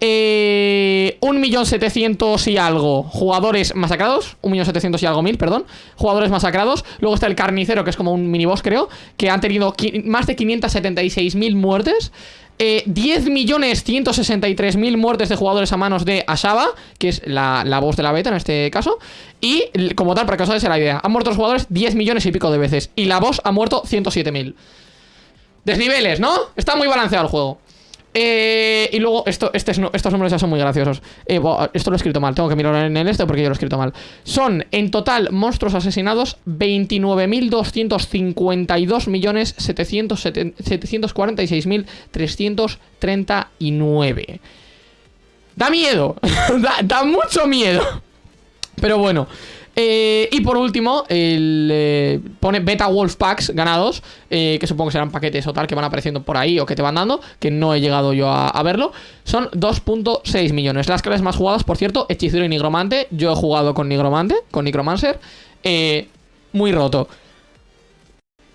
Eh, 1.700.000 y algo jugadores masacrados. 1.700.000 y algo mil, perdón. Jugadores masacrados. Luego está el carnicero, que es como un miniboss, creo. Que han tenido más de 576.000 muertes. eh, 10.163.000 muertes de jugadores a manos de Ashaba, que es la, la voz de la beta en este caso. Y como tal, para que os hagáis la idea, han muerto los jugadores 10 millones y pico de veces. Y la voz ha muerto 107.000. Desniveles, ¿no? Está muy balanceado el juego. Eh, y luego, esto, este es- estos números ya son muy graciosos. Eh, esto lo he escrito mal, tengo que mirar en el este porque yo lo he escrito mal. Son en total monstruos asesinados 29.252.746.339. Da miedo, da, da mucho miedo. Pero bueno. Eh, y por último, el, eh, pone Beta Wolf Packs ganados, eh, que supongo que serán paquetes o tal que van apareciendo por ahí o que te van dando, que no he llegado yo a, verlo. Son 2.6 millones. Las clases más jugadas, por cierto, Hechicero y Nigromante. Yo he jugado con Nigromante, con Nigromancer. Eh, muy roto.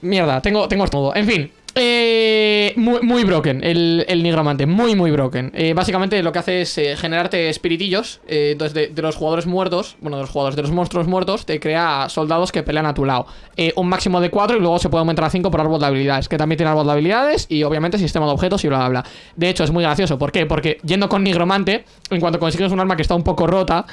Mierda, tengo, tengo todo. En fin. Eh, muy, broken el, el nigromante, muy muy broken. Eh, básicamente lo que hace es eh, generarte espiritillos. eh, entonces, de, los jugadores muertos, bueno, de los jugadores, de los monstruos muertos, te crea soldados que pelean a tu lado. Un máximo de 4 y luego se puede aumentar a 5 por árbol de habilidades, que también tiene árbol de habilidades y obviamente sistema de objetos y bla bla bla. De hecho, es muy gracioso. ¿Por qué? Porque yendo con nigromante, en cuanto consigues un arma que está un poco rota,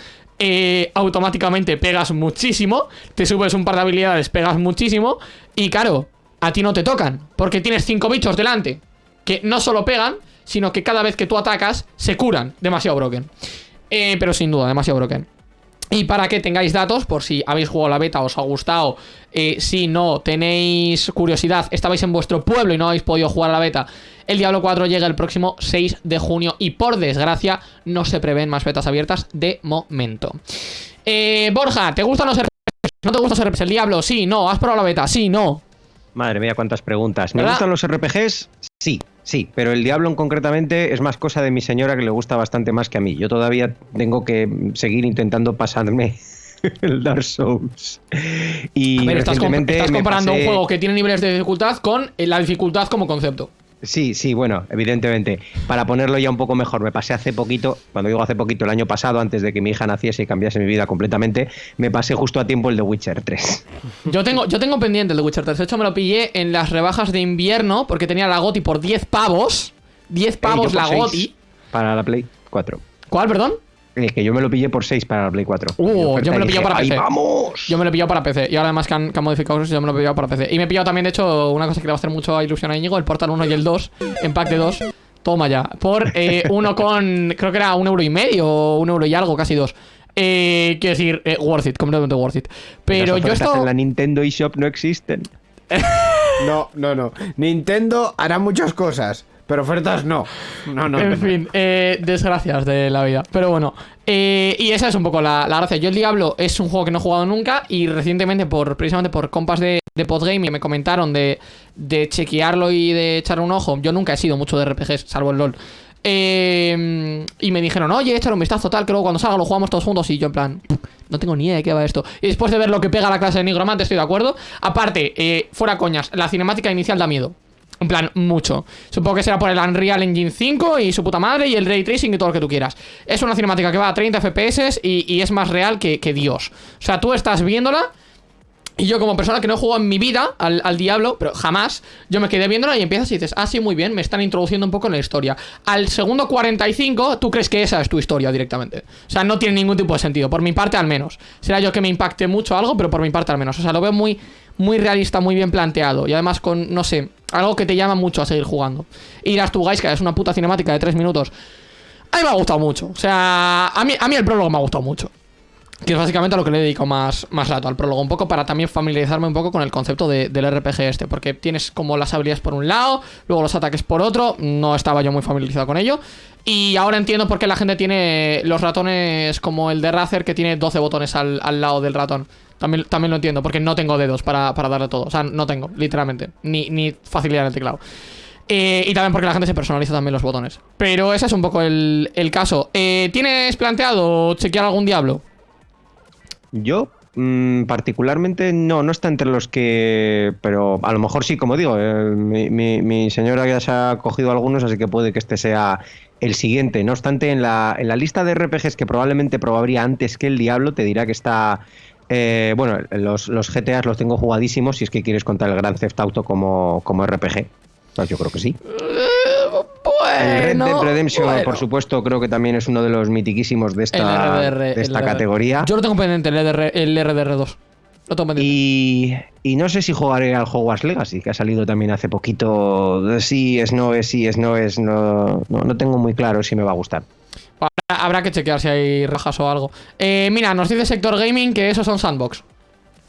automáticamente pegas muchísimo, te subes un par de habilidades, pegas muchísimo, y claro, a ti no te tocan, porque tienes cinco bichos delante, que no solo pegan, sino que cada vez que tú atacas, se curan. Demasiado broken. Eh, pero sin duda, demasiado broken. Y para que tengáis datos, por si habéis jugado la beta, os ha gustado, eh, si no tenéis curiosidad, estabais en vuestro pueblo y no habéis podido jugar a la beta, el Diablo 4 llega el próximo 6 de junio y por desgracia no se prevén más betas abiertas de momento. Eh, Borja, ¿te gustan los RPGs? ¿No te gustan los RPGs? ¿El Diablo? Sí, no. ¿Has probado la beta? Sí, no. Madre mía, cuántas preguntas. ¿Me gustan los RPGs? Sí, sí, pero el Diablo en concretamente es más cosa de mi señora que le gusta bastante más que a mí. Yo todavía tengo que seguir intentando pasarme el Dark Souls. Y A ver, estás, comp- comparando un juego que tiene niveles de dificultad con la dificultad como concepto. Sí, sí, bueno, evidentemente. Para ponerlo ya un poco mejor, me pasé hace poquito, cuando digo hace poquito, el año pasado, antes de que mi hija naciese y cambiase mi vida completamente, me pasé justo a tiempo el de Witcher 3. Yo tengo, yo tengo pendiente el de Witcher 3. De hecho, me lo pillé en las rebajas de invierno porque tenía la GOTI por 10 pavos. 10 Eh, pavos la GOTI. Para la Play 4. ¿Cuál, perdón? Eh, que yo me lo pillé por 6 para la Play 4. Uh, yo me lo pillé para ¡Ahí PC. vamos! Yo me lo he pillado para PC. Y ahora además que han, que han modificado cosas, yo me lo he pillado para PC. Y me he pillado también, de hecho, una cosa que le va a hacer mucho ilusión a Íñigo, el Portal 1 y el 2, en pack de 2. Toma ya. Por eh, uno con, creo que era un euro y medio, o un euro y algo, casi dos. Eh, quiero decir, eh, worth it, completamente worth it. Pero Las yo esto... en la Nintendo eShop no existen. No, no, no. Nintendo hará muchas cosas, pero ofertas no. No, no. en no. fin, eh, desgracias de la vida. Pero bueno, eh, y esa es un poco la, la gracia. Yo el Diablo es un juego que no he jugado nunca y recientemente, por precisamente por compas de, de Podgame, me comentaron de, de chequearlo y de echarle un ojo. Yo nunca he sido mucho de RPGs, salvo el LOL. Eh, y me dijeron, oye, échale un vistazo tal, que luego cuando salga lo jugamos todos juntos. Y yo, en plan, no tengo ni idea de qué va esto. Y después de ver lo que pega la clase de Nigromante, estoy de acuerdo. Aparte, eh, fuera coñas, la cinemática inicial da miedo. En plan, mucho. Supongo que será por el Unreal Engine 5 y su puta madre y el Ray Tracing y todo lo que tú quieras. Es una cinemática que va a 30 FPS y, es más real que, Dios. O sea, tú estás viéndola y yo como persona que no he jugado en mi vida al, al Diablo, pero jamás, yo me quedé viéndola y empiezas y dices, ah, sí, muy bien, me están introduciendo un poco en la historia. Al segundo 45, tú crees que esa es tu historia directamente. O sea, no tiene ningún tipo de sentido, por mi parte al menos. Será yo que me impacte mucho algo, pero por mi parte al menos. O sea, lo veo muy, muy realista, muy bien planteado. Y además con, no sé, algo que te llama mucho a seguir jugando. Y dirás tú, Gaiska, es una puta cinemática de 3 minutos. A mí me ha gustado mucho. O sea, a mí, a mí el prólogo me ha gustado mucho. Que es básicamente a lo que le he dedicado más, más rato al prólogo. Un poco para también familiarizarme un poco con el concepto de- del RPG este. Porque tienes como las habilidades por un lado, luego los ataques por otro. No estaba yo muy familiarizado con ello. Y ahora entiendo por qué la gente tiene los ratones como el de Razer, que tiene 12 botones al, al lado del ratón. También, también lo entiendo, porque no tengo dedos para, para darle todo. O sea, no tengo, literalmente. Ni, ni facilidad en el teclado. Eh, y también porque la gente se personaliza también los botones. Pero ese es un poco el, el caso. Eh, ¿Tienes planteado chequear algún diablo? Yo, mm, particularmente, no, no está entre los que. Pero a lo mejor sí, como digo, eh, mi, mi- mi señora ya se ha cogido algunos, así que puede que este sea el siguiente. No obstante, en la, en la lista de RPGs que probablemente probaría antes que el Diablo, te dirá que está. Eh, bueno, los, los GTAs los tengo jugadísimos si es que quieres contar el Gran Theft Auto como, como RPG. Pues yo creo que sí. Eh, El Red Dead Redemption, bueno. por supuesto, creo que también es uno de los mitiquísimos de esta, RDR, de esta categoría. Yo lo tengo pendiente, el, RDR, el RDR2. Lo tengo pendiente. Y, y no sé si jugaré al Hogwarts Legacy, que ha salido también hace poquito. Sí, es no, es sí, es no, es no. No, no tengo muy claro si me va a gustar. Habrá, habrá que chequear si hay rajas o algo. Eh, mira, nos dice Sector Gaming que esos son sandbox.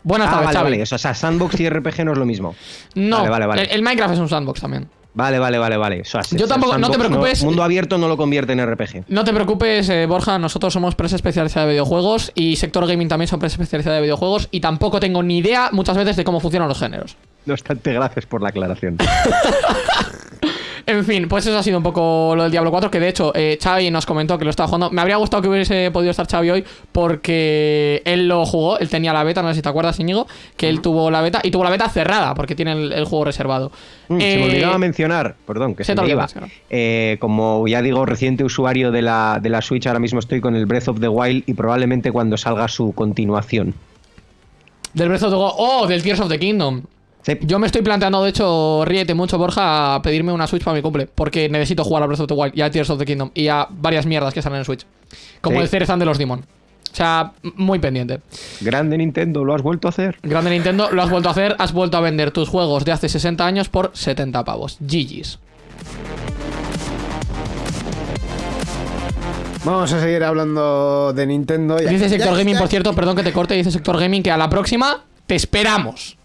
Buenas Ah, tardes, vale, Xavi. vale. O sea, sandbox y RPG no es lo mismo. No, Vale, vale, vale. El, el Minecraft es un sandbox también. Vale, vale, vale, vale. O sea, Yo tampoco- no te preocupes. mundo abierto no lo convierte en RPG. No te preocupes, eh, Borja, nosotros somos presa especializada de videojuegos y Sector Gaming también son presa especializada de videojuegos y tampoco tengo ni idea muchas veces de cómo funcionan los géneros. No obstante, gracias por la aclaración. En fin, pues eso ha sido un poco lo del Diablo 4, que de hecho eh, Xavi nos comentó que lo estaba jugando. Me habría gustado que hubiese podido estar Xavi hoy porque él lo jugó, él tenía la beta, no sé si te acuerdas, Íñigo, que él tuvo la beta y tuvo la beta cerrada porque tiene el, el juego reservado. Mm, se Eh, me olvidaba mencionar, perdón, que se se, me iba. Eh, como ya digo, reciente usuario de la, de la Switch, ahora mismo estoy con el Breath of the Wild y probablemente cuando salga su continuación. Del Breath of the Wild- Oh, del Tears of the Kingdom. Sí. Yo me estoy planteando, de hecho, ríete mucho, Borja, a pedirme una Switch para mi cumple. Porque necesito jugar a Breath of the Wild y a Tears of the Kingdom y a varias mierdas que salen en Switch. Como Sí. el Cerezan de los Demon. O sea, muy pendiente. Grande Nintendo, ¿lo has vuelto a hacer? Grande Nintendo, lo has vuelto a hacer, has vuelto a vender tus juegos de hace 60 años por 70 pavos. GG's. Vamos a seguir hablando de Nintendo. Ya- Dice Sector ya- Gaming, ya- por cierto, perdón que te corte, dice Sector Gaming que a la próxima te esperamos.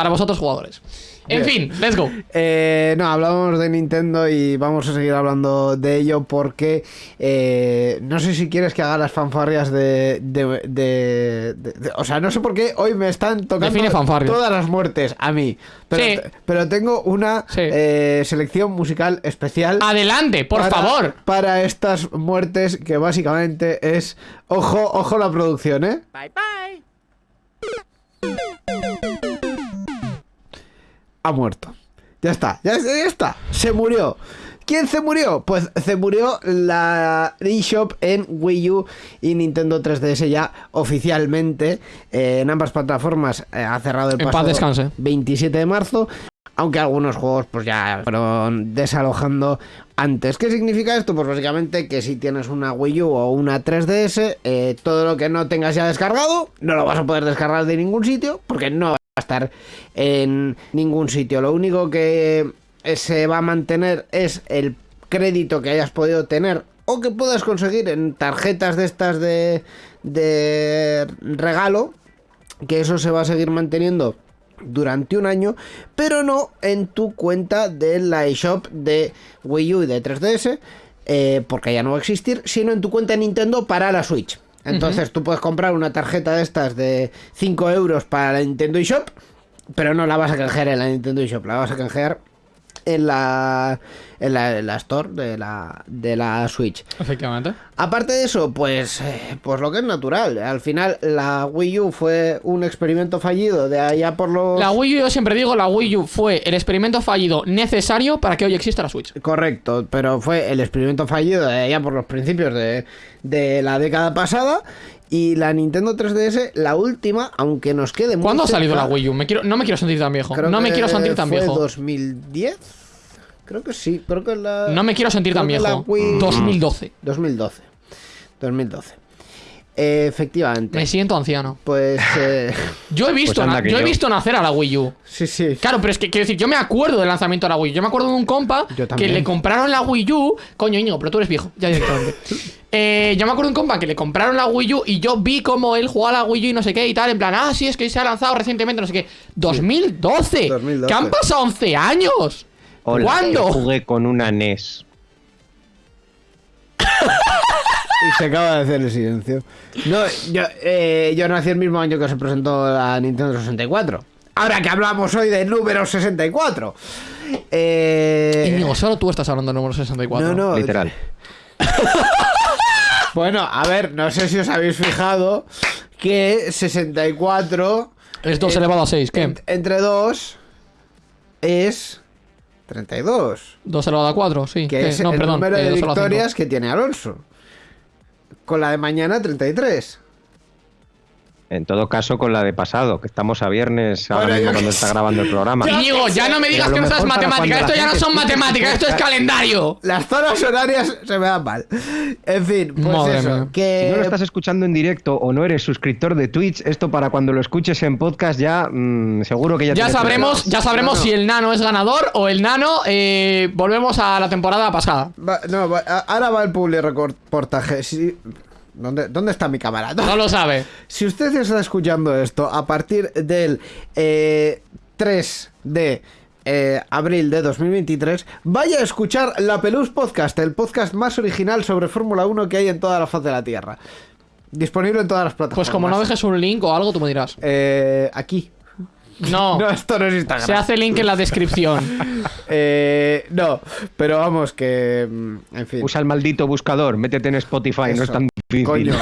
Para vosotros jugadores. En Bien. fin, let's go. Eh, no, hablamos de Nintendo y vamos a seguir hablando de ello porque eh, no sé si quieres que haga las fanfarrias de, de- de- de- de- O sea, no sé por qué hoy me están tocando todas las muertes a mí. Pero, Sí. pero tengo una Sí. eh, selección musical especial. Adelante, por para- favor. Para estas muertes que básicamente es... Ojo, ojo la producción, ¿eh? Ha muerto. Ya está, ya, ya está. Se murió. ¿Quién se murió? Pues se murió la eShop en Wii U y Nintendo 3DS ya oficialmente. eh, en ambas plataformas eh, ha cerrado el En paz pasado descanse. 27 de marzo. Aunque algunos juegos pues ya fueron desalojando antes. ¿Qué significa esto? Pues básicamente que si tienes una Wii U o una 3DS, eh, todo lo que no tengas ya descargado, no lo vas a poder descargar de ningún sitio, porque no va a estar en ningún sitio. Lo único que eh, se va a mantener es el crédito que hayas podido tener o que puedas conseguir en tarjetas de estas de, de regalo, que eso se va a seguir manteniendo durante un año, pero no en tu cuenta de la eShop de Wii U y de 3DS, eh, porque ya no va a existir, sino en tu cuenta de Nintendo para la Switch. Entonces tú puedes comprar una tarjeta de estas de 5 euros para la Nintendo eShop, pero no la vas a canjear en la Nintendo eShop, la vas a canjear en la, en la, en la Store de la, de la Switch. Efectivamente. Aparte de eso, pues, eh, pues lo que es natural. Al final, la Wii U fue un experimento fallido de allá por los. La Wii U, yo siempre digo, la Wii U fue el experimento fallido necesario para que hoy exista la Switch. Correcto, pero fue el experimento fallido de allá por los principios de, de la década pasada. Y la Nintendo 3DS, la última, aunque nos quede muy ¿Cuándo ha salido cerca, la Wii U? Me quiero, no me quiero sentir tan viejo. creo No me quiero sentir tan fue viejo. 2010. Creo que sí, creo que la. No me quiero sentir tan viejo. Wii- 2012. 2012. 2012. Eh, efectivamente. Me siento anciano. Pues. eh, Yo he visto, Pues yo he visto nacer a la Wii U. sí, sí. Claro, pero es que quiero decir, yo me acuerdo del lanzamiento de la Wii U. Yo me acuerdo de un compa que le compraron la Wii U. Coño, Íñigo, pero tú eres viejo, ya directamente. Eh, yo me acuerdo de un compa que le compraron la Wii U y yo vi cómo él jugaba a la Wii U y no sé qué y tal. En plan, ah, sí, es que se ha lanzado recientemente, no sé qué. 2012. 2012. Que han pasado 11 años. Hola, ¿Cuándo? yo jugué con una NES. Y se acaba de hacer el silencio. No, yo, eh, yo nací el mismo año que se presentó la Nintendo 64. Ahora que hablamos hoy del número 64. Eh, Íñigo, solo tú estás hablando del número 64. no, no. Literal. Bueno, a ver, no sé si os habéis fijado que 64 Es 2 Eh, elevado a 6, ¿qué? en- entre 2 es 32. 2 elevado a 4, sí. Que ¿qué? es no, el perdón. número eh, de 2 elevado a cinco. victorias que tiene Alonso. Con la de mañana 33. En todo caso, con la de pasado, que estamos a viernes ahora Bueno, mismo cuando está grabando el programa. Íñigo, ya no me digas que no sabes matemáticas. Esto ya no son matemáticas, esto es calendario. Las zonas horarias se me dan mal. En fin, pues Madre eso. mía. Que... Si no lo estás escuchando en directo o no eres suscriptor de Twitch, esto para cuando lo escuches en podcast ya mm, seguro que ya Ya sabremos, ya sabremos no. si el nano es ganador o el nano eh, volvemos a la temporada pasada. Va- no, va- ahora va el public reportaje. Sí. ¿Dónde, ¿Dónde está mi cámara? No lo sabe. Si usted está escuchando esto a partir del eh, 3 de eh, abril de 2023, vaya a escuchar La Pelús Podcast, el podcast más original sobre Fórmula 1 que hay en toda la faz de la Tierra. Disponible en todas las plataformas. Pues como no dejes un link o algo, tú me dirás. Eh, aquí. No, No, esto no es Instagram. se hace link en la descripción. Eh, no, pero vamos que... mm, En fin. Usa el maldito buscador, métete en Spotify, no es tan difícil. Coño,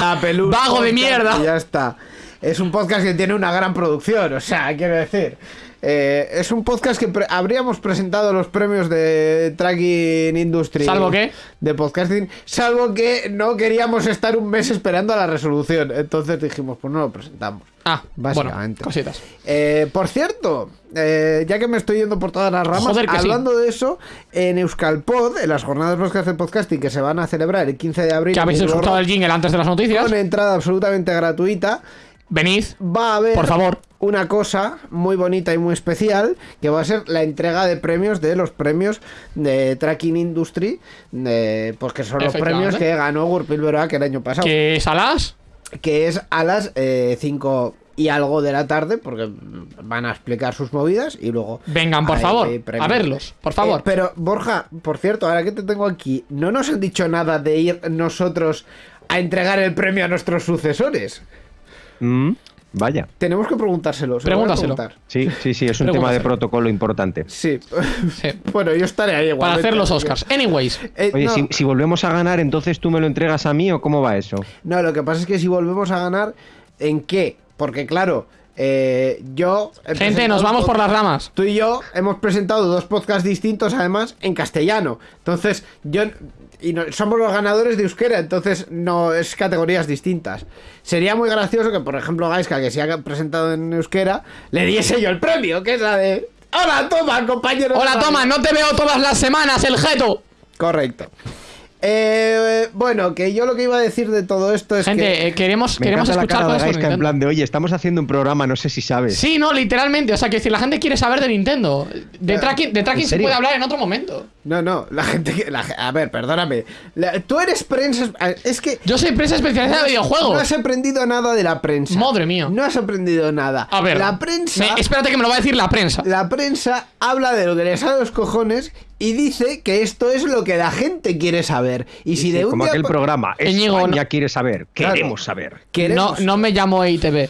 La Pelús Vago de mierda. y ya está. Es un podcast que tiene una gran producción, o sea, quiero decir. Eh, es un podcast que pre- habríamos presentado los premios de Tracking Industry. ¿Salvo qué? De podcasting. Salvo que no queríamos estar un mes esperando a la resolución. Entonces dijimos, pues no lo presentamos. Ah, Básicamente. Bueno, cositas. Eh, por cierto, eh, ya que me estoy yendo por todas las ramas, Joder, que sí. hablando de eso, en Euskalpod, en las jornadas podcast de podcasting que se van a celebrar el 15 de abril, Que habéis escuchado el jingle antes de las noticias. con entrada absolutamente gratuita, Venid. va a haber Por favor. una cosa muy bonita y muy especial, que va a ser la entrega de premios de los premios de Tracking Industry, de, pues que son los premios que ganó Gurpil Beroak el año pasado Que salas. que es a las 5 y algo de la tarde, porque van a explicar sus movidas y luego... Vengan, por hay- favor, hay a verlos, por favor. Eh, pero, Borja, por cierto, ahora que te tengo aquí, no nos han dicho nada de ir nosotros a entregar el premio a nuestros sucesores. Mm, vaya. Tenemos que preguntárselo. se Pregúntaselo. Sí, sí, sí, es un tema de protocolo importante. Sí. Sí. bueno, yo estaré ahí igual. Para hacer los Oscars. Anyways. Oye, si, si volvemos a ganar, entonces tú me lo entregas a mí o cómo va eso? No, lo que pasa es que si volvemos a ganar, ¿en qué? Porque claro, eh, yo... Gente, nos vamos por las ramas. Tú y yo hemos presentado dos podcasts distintos, además, en castellano. Entonces, yo. Y no- somos los ganadores de euskera, entonces no es categorías distintas. Sería muy gracioso que, por ejemplo, Gaiska, que se ha presentado en euskera, le diese yo el premio, que es la de. ¡Hola, toma, compañero! Hola, toma, no te veo todas las semanas, el jeto. Correcto. Eh, bueno, que yo lo que iba a decir de todo esto es Gente, que. eh, queremos, Me queremos encanta la escuchar cara todo de en plan de, oye, estamos haciendo un programa, no sé si sabes. Sí, no, literalmente. O sea, que si la gente quiere saber de Nintendo, de tracking, de tracking se puede hablar en otro momento. No, no, la gente que. la a ver, perdóname. La- tú eres prensa. Es que. Yo soy prensa especializada de No videojuegos. has aprendido nada de la prensa. Madre mía. No has aprendido nada. A ver. La prensa. me- espérate que me lo va a decir la prensa. La prensa habla de lo que les sale a los cojones y dice que esto es lo que la gente quiere saber. Y si Sí, de un como día aquel programa. España no- quiere saber. Claro. Queremos saber. No, queremos- no me llamo EITV.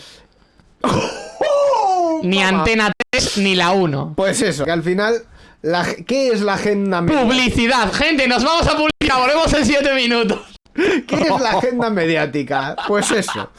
¡Oh, Ni! Antena 3 ni la 1. Pues eso, que al final. La, ¿Qué es la agenda mediática? Publicidad. Gente, nos vamos a publicar. Volvemos en 7 minutos. ¿Qué es la agenda mediática? Pues eso.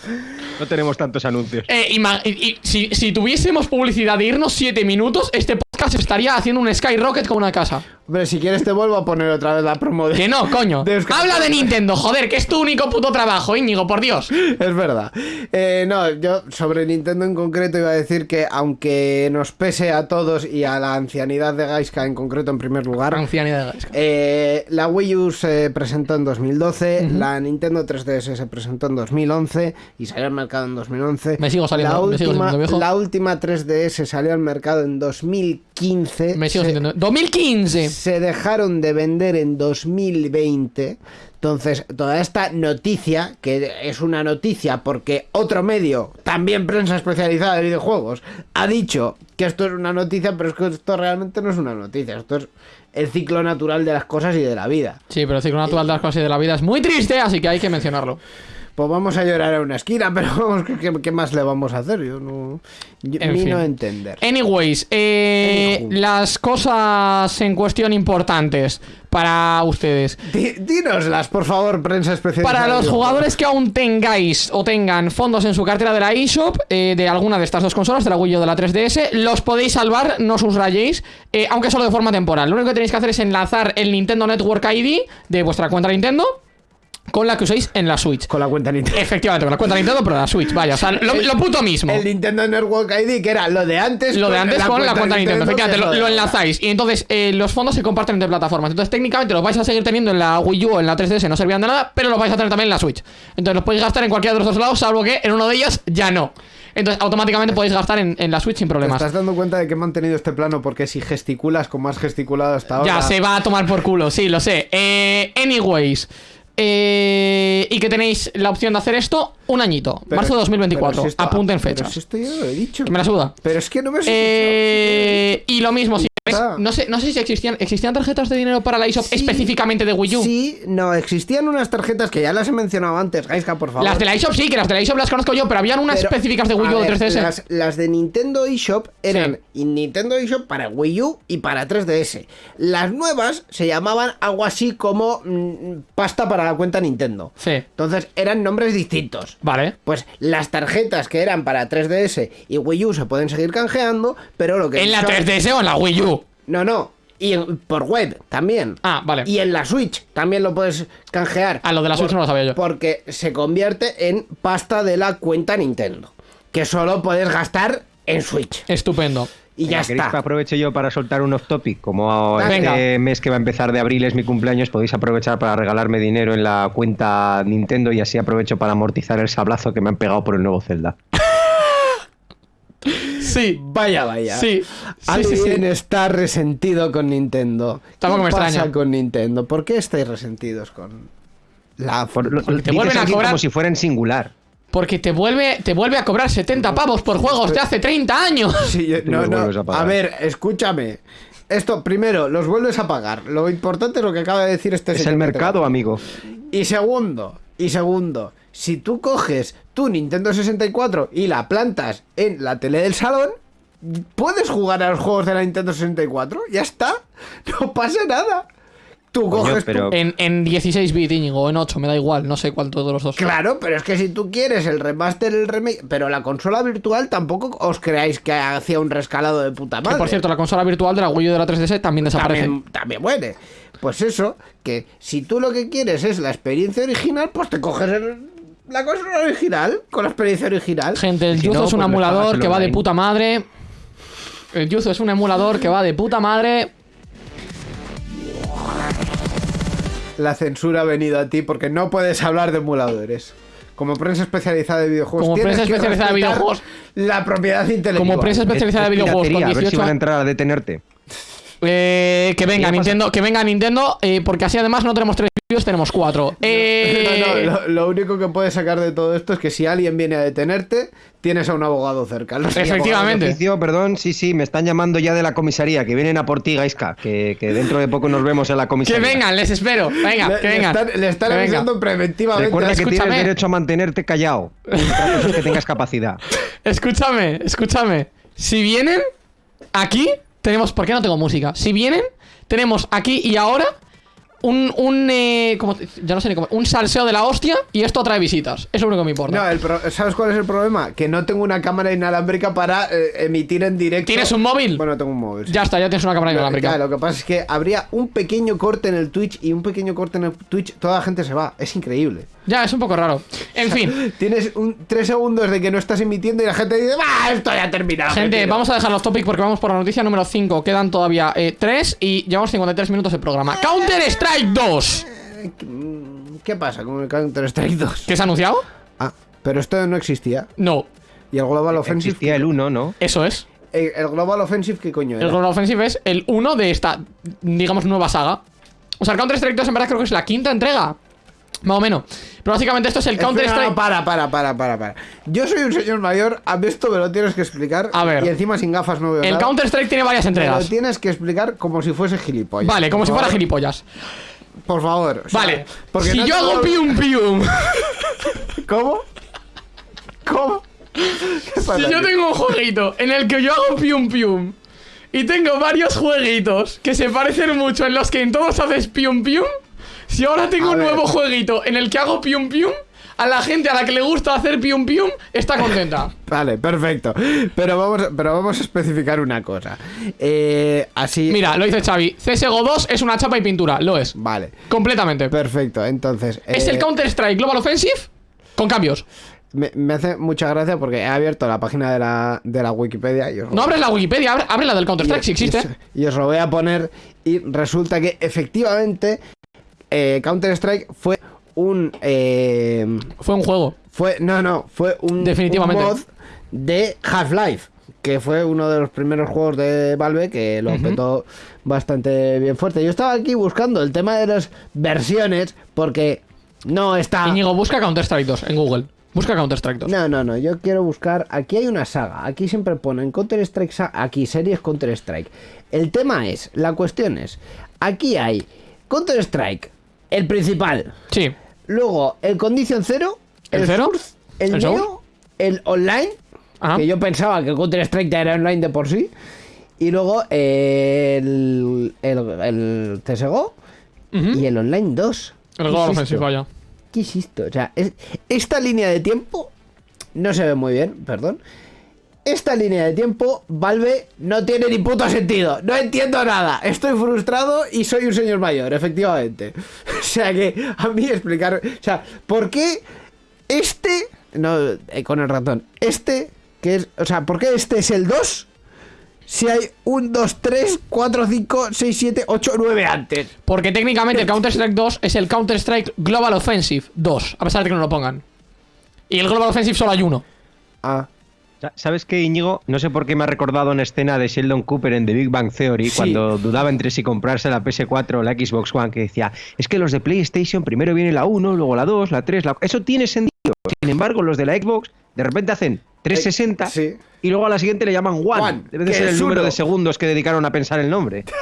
No tenemos tantos anuncios. Eh, y si, si tuviésemos publicidad de irnos 7 minutos, este podcast estaría haciendo un skyrocket con una casa. Hombre, si quieres te vuelvo a poner otra vez la promo de... Que no, coño. de Habla de Nintendo, joder, que es tu único puto trabajo, Íñigo, por Dios. Es verdad. Eh, no, yo sobre Nintendo en concreto iba a decir que aunque nos pese a todos y a la ancianidad de Gaiska en concreto en primer lugar, Ancianidad de Gaisca. eh, la Wii U se presentó en 2012, la Nintendo 3DS se presentó en 2011 y salió al mercado en 2011. Me sigo saliendo- la me sigo última, sintiendo viejo. La última 3DS salió al mercado en 2015. Me sigo Se- sintiendo. 2015. se dejaron de vender en 2020. Entonces, toda esta noticia, que es una noticia porque otro medio, también prensa especializada de videojuegos, ha dicho que esto es una noticia, pero es que esto realmente no es una noticia, esto es el ciclo natural de las cosas y de la vida. Sí, pero el ciclo natural de las cosas y de la vida es muy triste, así que hay que mencionarlo. Pues vamos a llorar a una esquina, pero vamos, ¿qué, qué más le vamos a hacer? Yo no... Yo, En fin. no entender. Anyways, eh, las cosas en cuestión importantes para ustedes. Di- Dínoslas, por favor, prensa especializada. Para los jugadores que aún tengáis o tengan fondos en su cartera de la eShop, eh, de alguna de estas dos consolas, de la Wii o de la 3DS, los podéis salvar, no os rayéis, eh, aunque solo de forma temporal. Lo único que tenéis que hacer es enlazar el Nintendo Network ID de vuestra cuenta Nintendo con la que uséis en la Switch. Con la cuenta Nintendo. Efectivamente, con la cuenta Nintendo, pero la Switch, vaya, o sea, lo, lo puto mismo. El Nintendo Network ID, que era lo de antes. Lo de antes con la cuenta Nintendo, efectivamente, lo, lo enlazáis. Y entonces eh, los fondos se comparten entre plataformas. Entonces técnicamente los vais a seguir teniendo en la Wii U o en la 3DS, no servían de nada, pero los vais a tener también en la Switch. Entonces los podéis gastar en cualquiera de los dos lados, salvo que en uno de ellos ya no. Entonces automáticamente podéis gastar en, en la Switch sin ¿Te problemas. estás dando cuenta de que he mantenido este plano? Porque si gesticulas como has gesticulado hasta ahora. Ya se va a tomar por culo, sí, lo sé. Eh, anyways. Eh, y que tenéis la opción de hacer esto un añito. Pero- marzo de 2024. pero si esto- Apunten fechas. si esto ya lo he dicho. Que me la suda. Pero es que no me has Eh, y lo mismo, si. No sé, no sé si existían, existían tarjetas de dinero para la eShop Sí. específicamente de Wii U. Sí, no, existían unas tarjetas que ya las he mencionado antes, Gaiska, por favor. Las de la eShop sí, que las de la eShop las conozco yo, pero habían unas Pero, específicas de Wii U o de ver, 3DS. Las, las de Nintendo eShop eran Nintendo eShop para Wii U y para 3DS. Las nuevas se llamaban algo así como mm, pasta para la cuenta Nintendo. Sí. Entonces eran nombres distintos. Vale. Pues las tarjetas que eran para 3DS y Wii U se pueden seguir canjeando, pero lo que ¿En la son- 3DS o en la Wii U? No, no. Y en- por web también. Ah, vale. Y en la Switch también lo puedes canjear. Ah, lo de la Switch Por- no lo sabía yo. Porque se convierte en pasta de la cuenta Nintendo. Que solo puedes gastar en Switch. Estupendo. Y ya Venga, ¿queréis que está. aproveche yo para soltar un off topic? Como Venga. este mes que va a empezar de abril es mi cumpleaños, podéis aprovechar para regalarme dinero en la cuenta Nintendo y así aprovecho para amortizar el sablazo que me han pegado por el nuevo Zelda. Sí. Vaya, vaya. Sí. Alguien sí, sí. está resentido con Nintendo. Tampoco ¿Qué me pasa extraña. con Nintendo? ¿Por qué estáis resentidos con la Por- lo- Porque te vuelven a cobrar- como si fuera en singular. Porque te vuelve, te vuelve a cobrar 70 pavos por juegos de hace 30 años. Sí, no, no. a. A ver, escúchame. Esto, primero, los vuelves a pagar. Lo importante es lo que acaba de decir este Es señor el mercado, amigo. Y segundo, y segundo, si tú coges tu Nintendo 64 y la plantas en la tele del salón, puedes jugar a los juegos de la Nintendo 64. Ya está. No pasa nada. Tú Coño, coges tu- pero- En, en 16 bit, Íñigo, o en 8, me da igual, no sé cuánto de los dos. Claro, pero es que si tú quieres el remaster, el remake, pero la consola virtual tampoco os creáis que hacía un rescalado de puta Que madre. por cierto, la consola virtual de la Wii U y de la 3DS también desaparece. también, también muere. Pues eso, que si tú lo que quieres es la experiencia original, pues te coges el- la consola original con la experiencia original. Gente, el Si Yuzo no, es un pues emulador que va de puta madre. El Yuzo es un emulador que va de puta madre. La censura ha venido a ti porque no puedes hablar de emuladores. Como prensa especializada de videojuegos. Como prensa que especializada de videojuegos. La propiedad intelectual. Como prensa especializada de Es- videojuegos con piratería, A ver si 18 van a entrar a detenerte. Eh, que venga. Nintendo, que venga Nintendo, eh, porque así además no tenemos tres vídeos, tenemos cuatro. Eh, No, no, lo, lo único que puedes sacar de todo esto es que si alguien viene a detenerte, tienes a un abogado cerca. Efectivamente. Oficio, perdón, sí, sí, me están llamando ya de la comisaría, que vienen a por ti, Gaiska, que, que dentro de poco nos vemos en la que comisaría. vengan, les espero. Venga, Le, que le vengan. están, le están Que venga. avisando preventivamente. Recuerda que Escúchame. tienes derecho a mantenerte callado. Que tengas capacidad. Escúchame, escúchame. Si vienen aquí, tenemos. ¿Por qué no tengo música? Si vienen, tenemos aquí y ahora un. un eh, como- ya no sé ni cómo. Un salseo de la hostia y esto atrae visitas. Es lo único que me importa. No, el pro- ¿sabes cuál es el problema? Que no tengo una cámara inalámbrica para eh, emitir en directo. ¿Tienes un móvil? Bueno, tengo un móvil. sí. Ya está, ya tienes una cámara inalámbrica. lo que pasa es que habría un pequeño corte en el Twitch y un pequeño corte en el Twitch, toda la gente se va. Es increíble. Ya, es un poco raro. En fin. Tienes un, tres segundos de que no estás emitiendo y la gente dice, ¡va! Esto ya ha terminado. Gente, tiro". vamos a dejar los topics porque vamos por la noticia número 5. Quedan todavía 3 y llevamos 53 minutos de programa. Counter Strike 2. ¿Qué pasa con el Counter Strike 2? ¿Qué se ha anunciado? Ah, pero esto no existía. No, Y el Global Offensive. Existía el 1, ¿no? eso es. El, el Global Offensive, ¿qué coño El era? Global Offensive es el 1 de esta, digamos, nueva saga. O sea, el Counter Strike 2 en verdad creo que es la quinta entrega. Más o menos. Pero básicamente esto es el Counter Strike. no, para, para, para, para, para. Yo soy un señor mayor, a mí esto me lo tienes que explicar. A ver. Y encima sin gafas no veo El nada. Counter Strike tiene varias Me lo entregas. tienes que explicar como si fuese gilipollas. Vale, como si fuera favor. gilipollas. Por favor. o sea, Vale. porque Si no yo hago pium pium. ¿Cómo? ¿Cómo? ¿Qué pasa Si yo aquí? tengo un jueguito en el que yo hago pium pium y tengo varios jueguitos que se parecen mucho en los que en todos haces pium pium, si ahora tengo A un ver. nuevo jueguito en el que hago pium pium, a la gente a la que le gusta hacer pium pium está contenta. Vale, perfecto. Pero vamos, pero vamos a especificar una cosa. Eh, así. Mira, lo dice Xavi. CSGO 2 es una chapa y pintura. Lo es. Vale. Completamente. Perfecto. Entonces. Es eh, el Counter-Strike Global Offensive con cambios. Me, me hace mucha gracia porque he abierto la página de la, de la Wikipedia y os, No abres la Wikipedia, abre, abre la del Counter-Strike si existe. y os- y os lo voy a poner. Y resulta que efectivamente eh, Counter-Strike fue un. eh, Fue un juego. fue. No, no, fue un, Definitivamente. un mod de Half-Life. Que fue uno de los primeros juegos de Valve que lo petó bastante bien fuerte. Yo estaba aquí buscando el tema de las versiones porque no está. Íñigo, busca Counter-Strike 2 en Google. Busca Counter-Strike 2. No, no, no, yo quiero buscar. Aquí hay una saga. Aquí siempre ponen Counter-Strike. Aquí series Counter-Strike. El tema es, la cuestión es: aquí hay Counter-Strike, el principal. Sí. Luego el Condition Zero, ¿El Zero? El, ¿El Neo, Source? el Online. Ajá. Que yo pensaba que el Counter-Strike ya era online de por sí. Y luego el, el, el CSGO Ujú. y el Online 2. El ¿Qué Global es Offensive, esto? vaya. ¿Qué es esto? O sea, es- esta línea de tiempo no se ve muy bien, perdón. Esta línea de tiempo, Valve, no tiene ni puto sentido. No entiendo nada. Estoy frustrado y soy un señor mayor, efectivamente. O sea que a mí explicar... O sea, ¿por qué este... No, eh, con el ratón. Este, que es... O sea, ¿por qué este es el 2? Si hay un 2, 3, 4, 5, 6, 7, 8, 9 antes. Porque técnicamente el Counter-Strike 2 es el Counter-Strike Global Offensive 2, a pesar de que no lo pongan. Y el Global Offensive solo hay uno. Ah, ¿Sabes qué, Íñigo? No sé por qué me ha recordado una escena de Sheldon Cooper en The Big Bang Theory Sí. cuando dudaba entre si comprarse la PS4 o la Xbox One, que decía, es que los de PlayStation primero viene la 1, luego la 2, la 3, la... Eso tiene sentido. Sin embargo, los de la Xbox de repente hacen 360 Eh, sí. y luego a la siguiente le llaman One. One, Debe de ser el número uno. de segundos que dedicaron a pensar el nombre.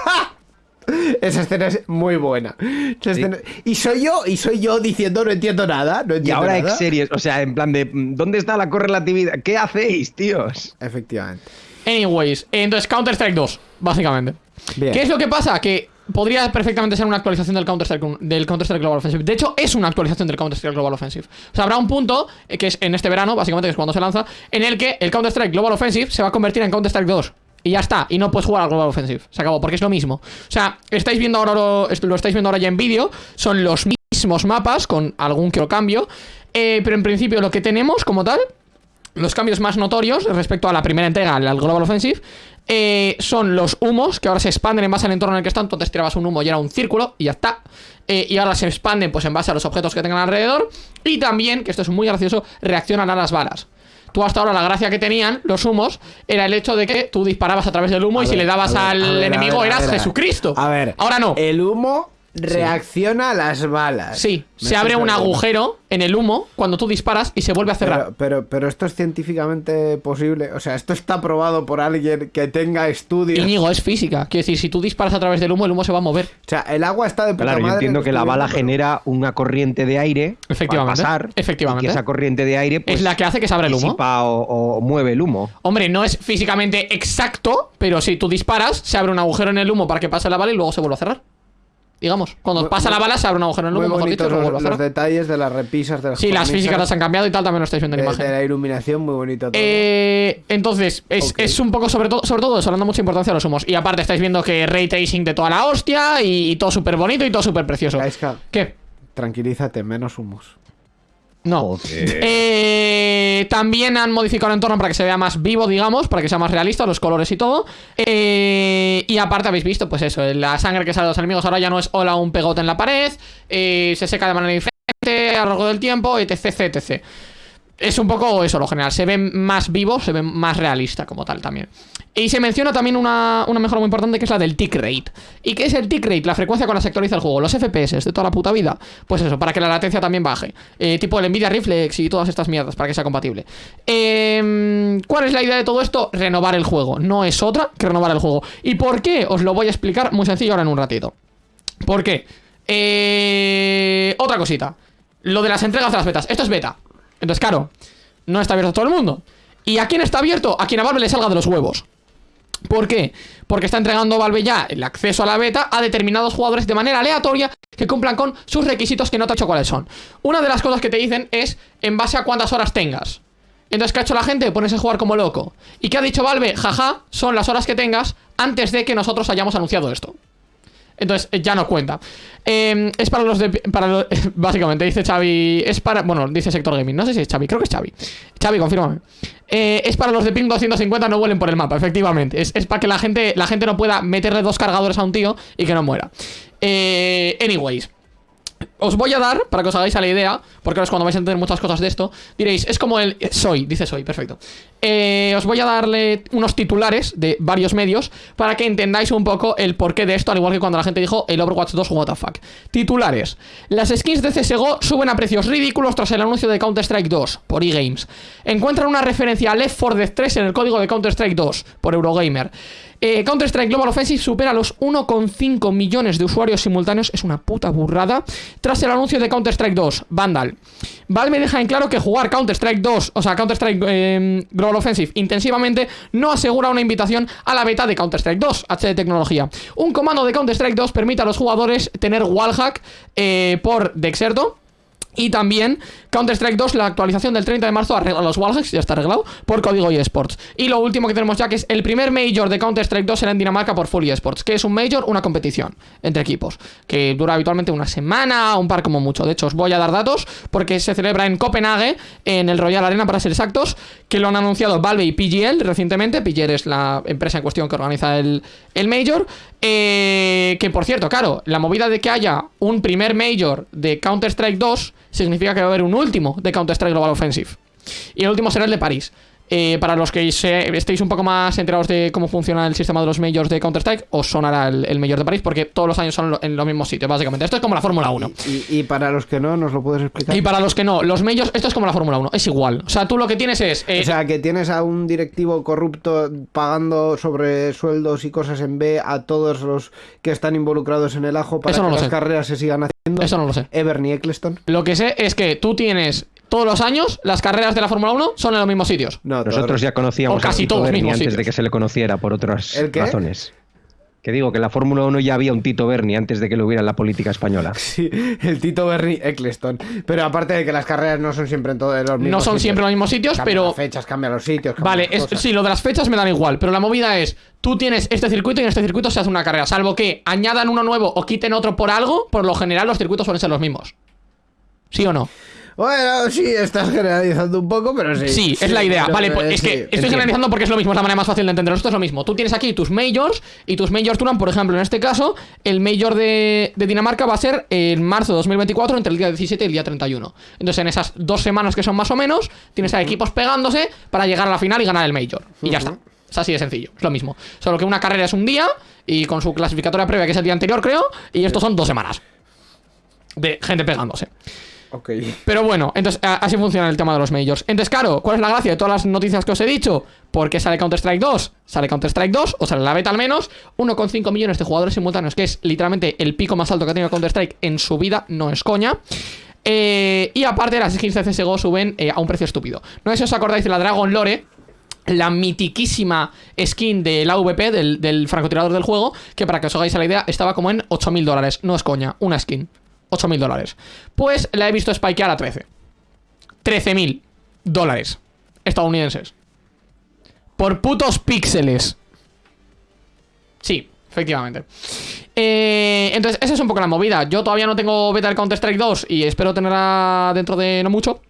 Esa escena es muy buena. Esa escena- Y soy yo, y soy yo diciendo no entiendo nada. No Y ahora nada. ex series, o sea, en plan de, mm, ¿dónde está la correlatividad? ¿Qué hacéis, tíos? Efectivamente. Anyways, entonces Counter-Strike 2, básicamente. Bien. ¿Qué es lo que pasa? Que podría perfectamente ser una actualización del Counter-Strike del Counter-Strike Global Offensive. De hecho, es una actualización del Counter-Strike Global Offensive. O sea, habrá un punto, eh, que es en este verano, básicamente, que es cuando se lanza, en el que el Counter-Strike Global Offensive se va a convertir en Counter-Strike 2. Y ya está, y no puedes jugar al Global Offensive. Se acabó, porque es lo mismo. O sea, estáis viendo ahora lo, lo estáis viendo ahora ya en vídeo. Son los mismos mapas, con algún que otro cambio. Eh, pero en principio lo que tenemos como tal los cambios más notorios respecto a la primera entrega, al al Global Offensive, eh, son los humos, que ahora se expanden en base al entorno en el que están. Antes tirabas un humo y era un círculo, y ya está. Eh, y ahora se expanden pues en base a los objetos que tengan alrededor. Y también, que esto es muy gracioso, reaccionan a las balas. Tú hasta ahora la gracia que tenían los humos era el hecho de que tú disparabas a través del humo A y si le dabas ver, al ver, enemigo eras Jesucristo. A ver. Ahora no. El humo reacciona a las balas. Sí, Me se abre un agujero en el humo cuando tú disparas y se vuelve a cerrar. Pero, pero, pero esto es científicamente posible. O sea, esto está probado por alguien que tenga estudios. Íñigo, es física. Quiere decir, si tú disparas a través del humo, el humo se va a mover. O sea, el agua está de puta Claro, yo entiendo que la bala pero- genera una corriente de aire Efectivamente, para pasar. efectivamente. Y que esa corriente de aire pues, es la que hace que se abra el humo. o, o mueve el humo. Hombre, no es físicamente exacto, pero si tú disparas, se abre un agujero en el humo para que pase la bala y luego se vuelve a cerrar. Digamos, cuando Muy- pasa la bala, se abre un agujero en el Muy humo, mejor dicho, los, los detalles de las repisas de las Sí, las físicas las han cambiado y tal, también lo estáis viendo en de, imagen. de la iluminación, muy bonito todo. Eh, entonces, es, es un poco sobre todo, sobre todo eso, dando mucha importancia a los humos. Y aparte estáis viendo que ray tracing de toda la hostia y, y todo súper bonito y todo súper precioso. ¿Qué? tranquilízate, menos humos. No. Eh, también han modificado el entorno para que se vea más vivo, digamos, para que sea más realista, los colores y todo. Eh, y aparte habéis visto, pues eso, la sangre que sale de los enemigos ahora ya no es hola un pegote en la pared, eh, se seca de manera diferente a lo largo del tiempo, etc, etc. Es un poco eso, lo general. Se ve más vivo, se ve más realista como tal también. Y se menciona también una, una mejora muy importante que es la del tick rate. ¿Y qué es el tick rate? La frecuencia con la que actualiza el juego. Los FPS de toda la puta vida. Pues eso, para que la latencia también baje. Eh, tipo el Nvidia Reflex y todas estas mierdas, para que sea compatible. Em, ¿Cuál es la idea de todo esto? Renovar el juego. No es otra que renovar el juego. ¿Y por qué? Os lo voy a explicar muy sencillo ahora en un ratito. ¿Por qué? Eh, otra cosita. Lo de las entregas de las betas. Esto es beta. Entonces, claro, no está abierto a todo el mundo. ¿Y a quién está abierto? A quien a Valve le salga de los huevos. ¿Por qué? Porque está entregando Valve ya el acceso a la beta a determinados jugadores de manera aleatoria que cumplan con sus requisitos que no te he dicho cuáles son. Una de las cosas que te dicen es en base a cuántas horas tengas. Entonces, ¿qué ha hecho la gente? Ponerse a jugar como loco. ¿Y qué ha dicho Valve? Jaja, son las horas que tengas antes de que nosotros hayamos anunciado esto. Entonces, eh, ya no cuenta. Eh, es para los de. Para básicamente, dice Xavi. Es para. Bueno, dice Sector Gaming. No sé si es Xavi, creo que es Xavi. Xavi, confírmame. Eh, es para los de ping 250 no vuelen por el mapa, efectivamente. Es, es para que la gente, la gente no pueda meterle dos cargadores a un tío y que no muera. Eh, anyways. Os voy a dar, para que os hagáis a la idea, porque ahora es cuando vais a entender muchas cosas de esto, diréis, es como el... Soy, dice soy, perfecto. Eh, os voy a darle unos titulares de varios medios para que entendáis un poco el porqué de esto, al igual que cuando la gente dijo el Overwatch 2 what the fuck. Titulares. Las skins de CSGO suben a precios ridículos tras el anuncio de Counter-Strike 2 por eGames. Encuentran una referencia a Left 4 Dead 3 en el código de Counter-Strike 2 por Eurogamer. Eh, Counter-Strike Global Offensive supera los 1,5 millones de usuarios simultáneos. Es una puta burrada. Tras el anuncio de Counter-Strike 2, Vandal. Valve deja en claro que jugar Counter-Strike 2, o sea, Counter-Strike eh, Global Offensive intensivamente, no asegura una invitación a la beta de Counter-Strike 2, HD Tecnología. Un comando de Counter-Strike 2 permite a los jugadores tener wallhack eh, por Dexerto. Y también Counter-Strike 2, la actualización del 30 de marzo arregla los wallhacks, ya está arreglado, por código eSports. Y lo último que tenemos ya que es el primer Major de Counter-Strike 2 será en Dinamarca por Full eSports, que es un Major, una competición entre equipos, que dura habitualmente una semana, un par como mucho. De hecho, os voy a dar datos porque se celebra en Copenhague, en el Royal Arena para ser exactos, que lo han anunciado Valve y PGL recientemente. PGL es la empresa en cuestión que organiza el, el Major. Eh, que por cierto, claro, la movida de que haya un primer Major de Counter-Strike 2 significa que va a haber un último de Counter-Strike Global Offensive. Y el último será el de París. Eh, para los que se- estéis un poco más enterados de cómo funciona el sistema de los majors de Counter-Strike, os sonará el, el Major de París porque todos los años son lo- en los mismos sitios, básicamente. Esto es como la Fórmula 1. Y, y para los que no, ¿nos lo puedes explicar? Y para los que no, los majors, esto es como la Fórmula 1, es igual. O sea, tú lo que tienes es. eh, O sea, que tienes a un directivo corrupto pagando sobre sueldos y cosas en B a todos los que están involucrados en el ajo para no que las sé. carreras se sigan haciendo. eso no lo sé. Evernie Eccleston. Lo que sé es que tú tienes todos los años las carreras de la Fórmula 1 son en los mismos sitios. No, Nosotros ya conocíamos O casi a Tito todos Berni mismos antes sitios. de que se le conociera por otras ¿El qué? razones. Que digo que en la Fórmula 1 ya había un Tito Berni antes de que lo hubiera en la política española. Sí, el Tito Bernie Eccleston. Pero aparte de que las carreras no son siempre en todos los mismos No son sitios. siempre los mismos sitios, Cambian pero. las fechas, cambian los sitios. cambian Vale, las es- cosas. sí, lo de las fechas me dan igual, pero la movida es, tú tienes este circuito y en este circuito se hace una carrera, salvo que añadan uno nuevo o quiten otro por algo, por lo general los circuitos suelen ser los mismos. ¿Sí o no? Bueno, sí, estás generalizando un poco, pero sí. Sí, es la idea. Vale, pues es que estoy entiendo. generalizando porque es lo mismo, es la manera más fácil de entenderlo. Esto es lo mismo. Tú tienes aquí tus majors y tus majors duran, por ejemplo, en este caso, el major de, de Dinamarca va a ser en marzo de 2024 entre el día 17 y el día 31. Entonces, en esas dos semanas que son más o menos, tienes a equipos pegándose para llegar a la final y ganar el major. Y ya está. Es así de sencillo, es lo mismo. Solo que una carrera es un día y con su clasificatoria previa, que es el día anterior, creo, y estos son dos semanas. De gente pegándose. Pero bueno, entonces así funciona el tema de los majors. Entonces, claro, ¿cuál es la gracia de todas las noticias que os he dicho? Porque sale Counter-Strike 2, sale Counter-Strike 2, o sale la beta al menos, 1,5 millones de jugadores simultáneos, que es literalmente el pico más alto que ha tenido Counter-Strike en su vida, no es coña. Eh, y aparte, las skins de CSGO suben eh, a un precio estúpido. No sé si os acordáis de la Dragon Lore, la mitiquísima skin del AVP, del, francotirador del juego, que para que os hagáis la idea, estaba como en 8.000 dólares. No es coña, una skin. 8.000 dólares. Pues la he visto spikear a 13. 13.000 dólares estadounidenses. Por putos píxeles. Sí, efectivamente. Eh, entonces, esa es un poco la movida. Yo todavía no tengo beta del Counter-Strike 2 y espero tenerla dentro de no mucho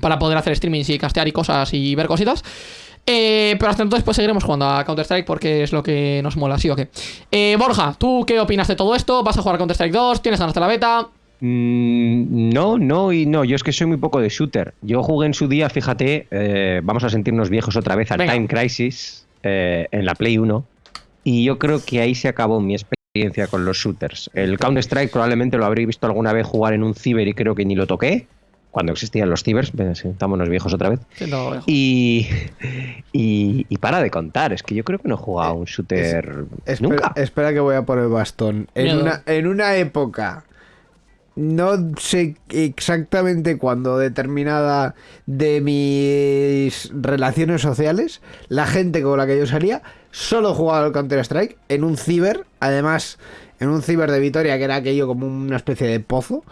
para poder hacer streamings y castear y cosas y ver cositas. Eh, pero hasta entonces pues seguiremos jugando a Counter-Strike porque es lo que nos mola, ¿sí o qué? Eh, Borja, ¿tú qué opinas de todo esto? ¿Vas a jugar a Counter-Strike 2? ¿Tienes ganas de la beta? Mm, no, no y no. Yo es que soy muy poco de shooter. Yo jugué en su día, fíjate, eh, vamos a sentirnos viejos otra vez al Venga. Time Crisis eh, en la Play 1. Y yo creo que ahí se acabó mi experiencia con los shooters. El Counter-Strike probablemente lo habréis visto alguna vez jugar en un ciber y creo que ni lo toqué. Cuando existían los cibers, sentámonos viejos otra vez. Y, y, y para de contar, es que yo creo que no he jugado a un shooter Espera, nunca. espera que voy a por el bastón. En una, en una época, no sé exactamente cuándo determinada de mis relaciones sociales, la gente con la que yo salía solo jugaba al Counter-Strike en un ciber, además en un ciber de Vitoria que era aquello como una especie de pozo.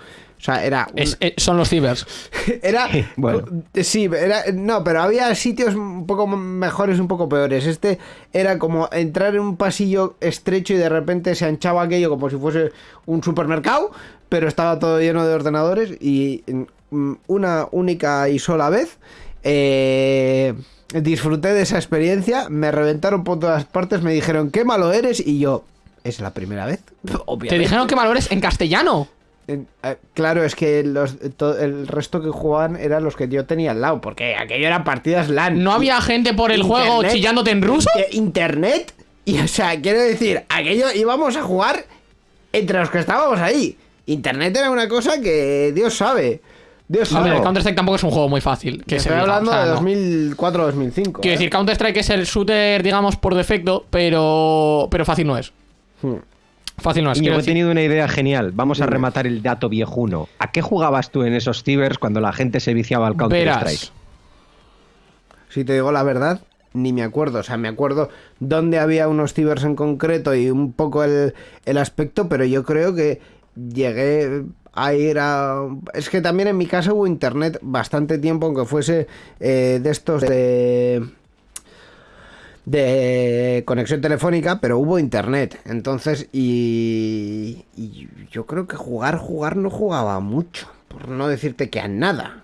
O sea, era... un- Es- eh, son los cibers. era Bueno. sí, era no, pero había sitios un poco mejores, un poco peores. Este era como entrar en un pasillo estrecho y de repente se anchaba aquello como si fuese un supermercado, pero estaba todo lleno de ordenadores y mm, una única y sola vez eh, disfruté de esa experiencia, me reventaron por todas partes, me dijeron qué malo eres y yo es la primera vez. Te Obviamente. dijeron que valores en castellano. Eh, Claro, es que los, el resto que jugaban eran los que yo tenía al lado, porque aquello eran partidas LAN. No había gente por el juego chillándote en ruso. Inte- Internet, y o sea, quiero decir, aquello íbamos a jugar entre los que estábamos ahí. Internet era una cosa que Dios sabe. Dios sabe. el Counter-Strike tampoco es un juego muy fácil. Que se Estoy diga, hablando o sea, de no. 2004-2005. Quiero decir, Counter-Strike es el shooter, digamos, por defecto, pero, pero fácil no es. Hmm. Fácil no es. Quiero he decir. tenido una idea genial. Vamos a rematar el dato viejuno. ¿A qué jugabas tú en esos cibers cuando la gente se viciaba al Counter-Strike? Verás. Si te digo la verdad, ni me acuerdo. O sea, me acuerdo dónde había unos cibers en concreto y un poco el, el aspecto, pero yo creo que llegué a ir a... Es que también en mi casa hubo internet bastante tiempo, aunque fuese eh, de estos de de conexión telefónica, pero hubo internet. Entonces, y, y yo creo que jugar, jugar no jugaba mucho, por no decirte que a nada.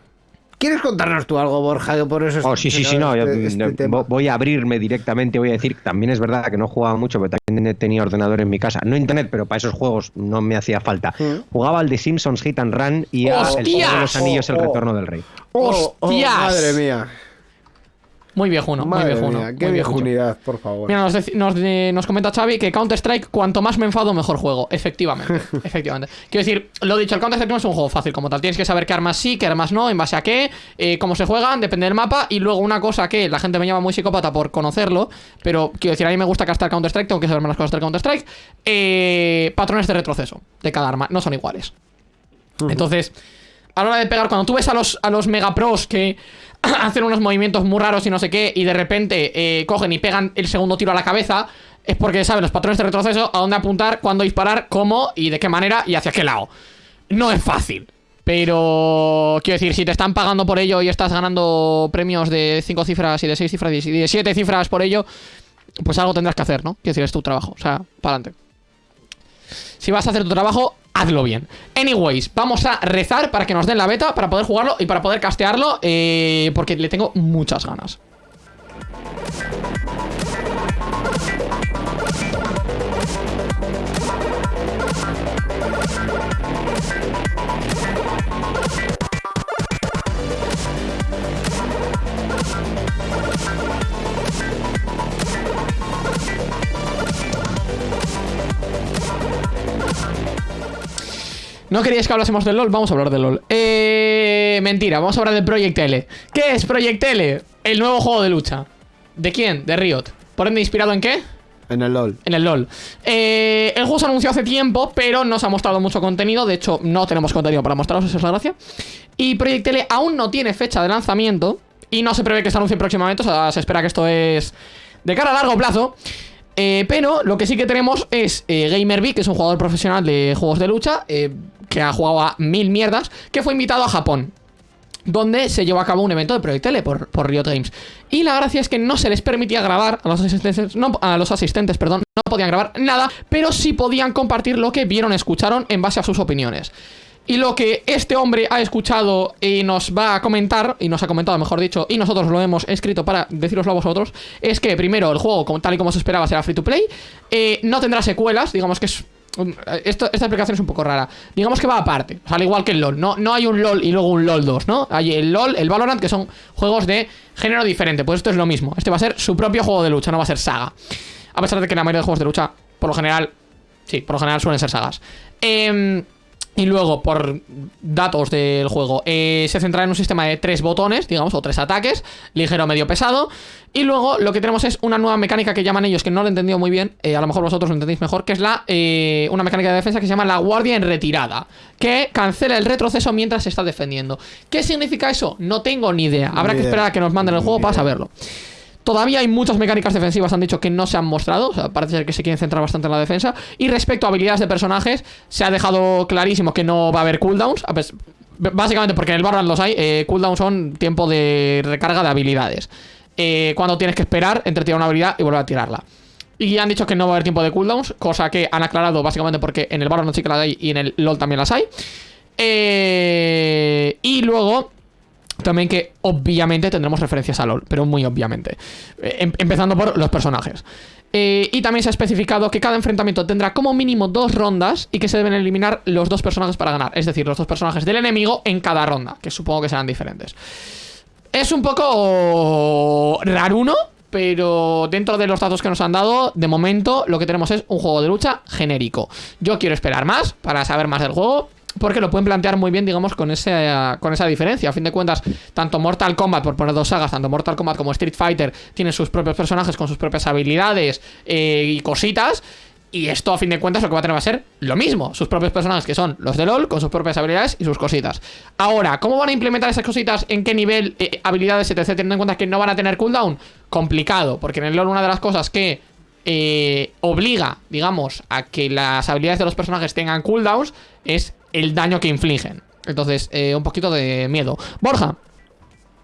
¿Quieres contarnos tú algo, Borja? Que por eso Oh, sí, sí, sí, no. yo, este- este voy a abrirme directamente. Voy a decir que también es verdad que no jugaba mucho, pero también tenía ordenador en mi casa. No internet, pero para esos juegos no me hacía falta. Mm. Jugaba al de Simpsons Hit and Run y a El Señor de los ¡Hostias! Anillos, El Oh, oh. Retorno del Rey. Oh, oh, ¡Hostias! madre mía. Muy viejuno, muy Madre viejuno. mía, qué muy viejunidad, por favor. Mira, nos, nos, eh, nos comenta Xavi que Counter-Strike, cuanto más me enfado, mejor juego. Efectivamente, efectivamente. Quiero decir, lo dicho, el Counter-Strike no es un juego fácil como tal. Tienes que saber qué armas sí, qué armas no, en base a qué, eh, cómo se juegan, depende del mapa. Y luego una cosa que la gente me llama muy psicópata por conocerlo, pero quiero decir, a mí me gusta castar Counter-Strike, tengo que saberme las cosas del Counter-Strike. eh, patrones de retroceso de cada arma, no son iguales. Entonces, a la hora de pegar, cuando tú ves a los, a los megapros que hacen unos movimientos muy raros y no sé qué, y de repente eh, cogen y pegan el segundo tiro a la cabeza, es porque saben los patrones de retroceso, a dónde apuntar, cuándo disparar, cómo y de qué manera y hacia qué lado. No es fácil. Pero quiero decir, si te están pagando por ello y estás ganando premios de 5 cifras y de 6 cifras y de 7 cifras por ello, pues algo tendrás que hacer, ¿no? Quiero decir, es tu trabajo. O sea, para adelante. Si vas a hacer tu trabajo, hazlo bien. Anyways, vamos a rezar para que nos den la beta, para poder jugarlo y para poder castearlo, eh, porque le tengo muchas ganas. ¿No queríais que hablásemos del LOL? Vamos a hablar del LOL. Eh, mentira, vamos a hablar de Project L. ¿Qué es Project L? El nuevo juego de lucha. ¿De quién? De Riot. ¿Por ende inspirado en qué? En el LOL. En el LOL. Eh, el juego se anunció hace tiempo, pero no se ha mostrado mucho contenido. De hecho, no tenemos contenido para mostraros, esa es la gracia. Y Project L aún no tiene fecha de lanzamiento. Y no se prevé que se anuncie próximamente. O sea, se espera que esto es de cara a largo plazo. Eh, pero lo que sí que tenemos es eh, GamerB, que es un jugador profesional de juegos de lucha, eh, que ha jugado a mil mierdas, que fue invitado a Japón donde se llevó a cabo un evento de Project L por, por Riot Games. Y la gracia es que no se les permitía grabar a los asistentes, no, a los asistentes, perdón, no podían grabar nada, pero sí podían compartir lo que vieron, escucharon en base a sus opiniones. Y lo que este hombre ha escuchado y nos va a comentar, y nos ha comentado, mejor dicho, y nosotros lo hemos escrito para deciroslo a vosotros, es que primero el juego, tal y como se esperaba, será free to play, eh, no tendrá secuelas, digamos que es esta explicación es un poco rara. Digamos que va aparte, o al igual que el LOL. No, no hay un LOL y luego un LOL 2, ¿no? Hay el LOL, el Valorant, que son juegos de género diferente. Pues esto es lo mismo. Este va a ser su propio juego de lucha, no va a ser saga. A pesar de que la mayoría de juegos de lucha, por lo general, sí, por lo general suelen ser sagas. Em, y luego, por datos del juego, eh, se centra en un sistema de tres botones, digamos, o tres ataques, ligero, medio, pesado. Y luego lo que tenemos es una nueva mecánica que llaman ellos, que no lo he entendido muy bien, eh, a lo mejor vosotros lo entendéis mejor, que es la eh, una mecánica de defensa que se llama la guardia en retirada, que cancela el retroceso mientras se está defendiendo. ¿Qué significa eso? No tengo ni idea. Habrá Ni que idea. esperar a que nos manden el Ni juego para idea. saberlo. Todavía hay muchas mecánicas defensivas, han dicho que no se han mostrado. O sea, parece ser que se quieren centrar bastante en la defensa. Y respecto a habilidades de personajes, se ha dejado clarísimo que no va a haber cooldowns. Básicamente porque en el Valorant los hay. eh, cooldowns son tiempo de recarga de habilidades. Eh, cuando tienes que esperar entre tirar una habilidad y volver a tirarla. Y han dicho que no va a haber tiempo de cooldowns, cosa que han aclarado básicamente porque en el Valorant sí que las hay y en el LoL también las hay. Eh, y luego también que obviamente tendremos referencias a LoL, pero muy obviamente. Eh, em- empezando por los personajes. Eh, y también se ha especificado que cada enfrentamiento tendrá como mínimo dos rondas y que se deben eliminar los dos personajes para ganar. Es decir, los dos personajes del enemigo en cada ronda, que supongo que serán diferentes. Es un poco raruno, pero dentro de los datos que nos han dado, de momento lo que tenemos es un juego de lucha genérico. Yo quiero esperar más para saber más del juego. Porque lo pueden plantear muy bien, digamos, con, ese, con esa diferencia. A fin de cuentas, tanto Mortal Kombat, por poner dos sagas, tanto Mortal Kombat como Street Fighter tienen sus propios personajes con sus propias habilidades eh, y cositas. Y esto, a fin de cuentas, lo que va a tener va a ser lo mismo. Sus propios personajes, que son los de LOL, con sus propias habilidades y sus cositas. Ahora, ¿cómo van a implementar esas cositas? ¿En qué nivel? eh, habilidades, etc. Teniendo en cuenta que no van a tener cooldown. Complicado, porque en el LOL una de las cosas que eh, obliga, digamos, a que las habilidades de los personajes tengan cooldowns es el daño que infligen. Entonces, eh, un poquito de miedo. Borja,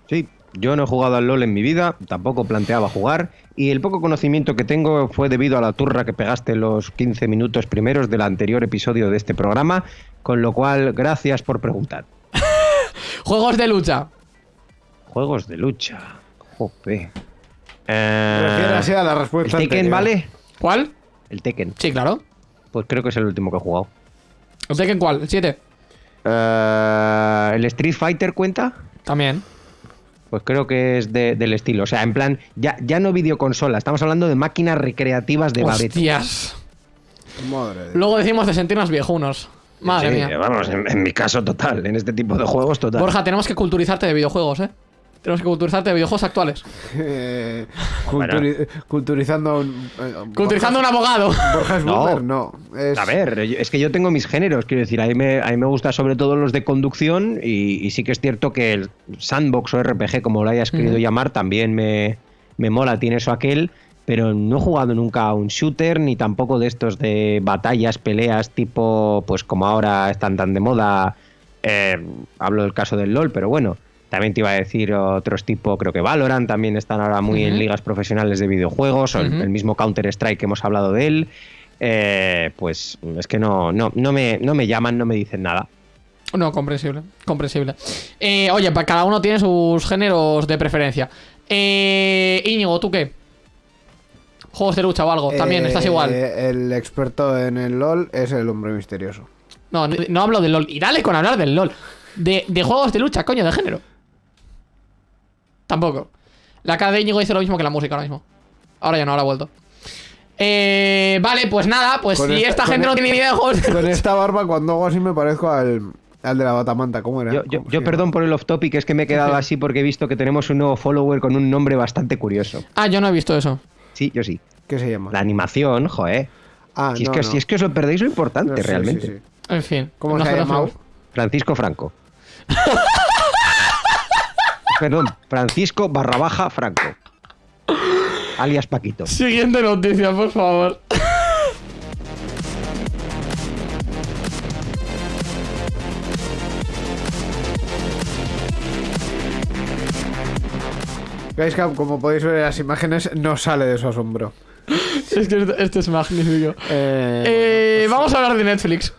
Sí, yo no he jugado al LOL en mi vida, tampoco planteaba jugar, y el poco conocimiento que tengo fue debido a la turra que pegaste los 15 minutos primeros del anterior episodio de este programa, con lo cual, gracias por preguntar. juegos de lucha. Juegos de lucha. Jope. Eh, la ¿El respuesta Tekken anterior. vale? ¿Cuál? El Tekken. Sí, claro. Pues creo que es el último que he jugado. ¿El Tekken cuál? ¿El 7? Eh, ¿El Street Fighter cuenta? También. Pues creo que es de- del estilo. O sea, en plan, ya, ya no videoconsola, estamos hablando de máquinas recreativas de Babeto. Hostias. Madre de- Luego decimos de sentirnos viejunos. Madre Sí, mía. Vamos, en, en mi caso total, en este tipo de juegos total. Borja, tenemos que culturizarte de videojuegos, ¿eh? Tenemos que culturizarte de videojuegos actuales. Eh, culturi- Culturizando a un. eh, Culturizando a un abogado. Borja es No. no. Es- A ver, es que yo tengo mis géneros, quiero decir, a mí me, a mí me gusta sobre todo los de conducción y, y sí que es cierto que el sandbox o RPG, como lo hayas querido Ujú. llamar, también me, me mola, tiene eso aquel, pero no he jugado nunca a un shooter ni tampoco de estos de batallas, peleas tipo, pues como ahora están tan de moda, eh, hablo del caso del LOL, pero bueno. También te iba a decir otros tipo, creo que Valorant también están ahora muy en ligas profesionales de videojuegos, o el- mismo Counter-Strike que hemos hablado de él. Eh, pues es que no, no, no, me, no me llaman, no me dicen nada. No, comprensible. Comprensible. Eh, oye, cada uno tiene sus géneros de preferencia. Eh, Íñigo, ¿tú qué? Juegos de lucha o algo. También, eh, estás igual. El experto en el LOL es el hombre misterioso. No, no, no hablo del LOL. Y dale con hablar del LOL. De, de juegos de lucha, coño, de género. Tampoco. La cara de Íñigo dice lo mismo que la música ahora mismo. Ahora ya no, ahora ha vuelto. Eh, vale, pues nada, pues Con si esta- gente no e- tiene ni idea de juegos de Con esta barba, cuando hago así, me parezco al, al de la batamanta. ¿Cómo era? Yo, yo- ¿Cómo yo se perdón por el off topic, es que me he quedado así porque he visto que tenemos un nuevo follower con un nombre bastante curioso. Ah, yo no he visto eso. Sí, yo sí. ¿Qué se llama? La animación, joder. Ah, si, es no, que, no. si es que os lo perdéis lo importante, No, sí, realmente. sí, sí. En fin. ¿Cómo no se ha llamado? Francisco Franco. Perdón, Francisco barra baja Franco. Alias Paquito. Siguiente noticia, por favor. Guyscap, como podéis ver en las imágenes, no sale de su asombro. es que esto, esto es magnífico. Eh, Eh, vamos a hablar de Netflix.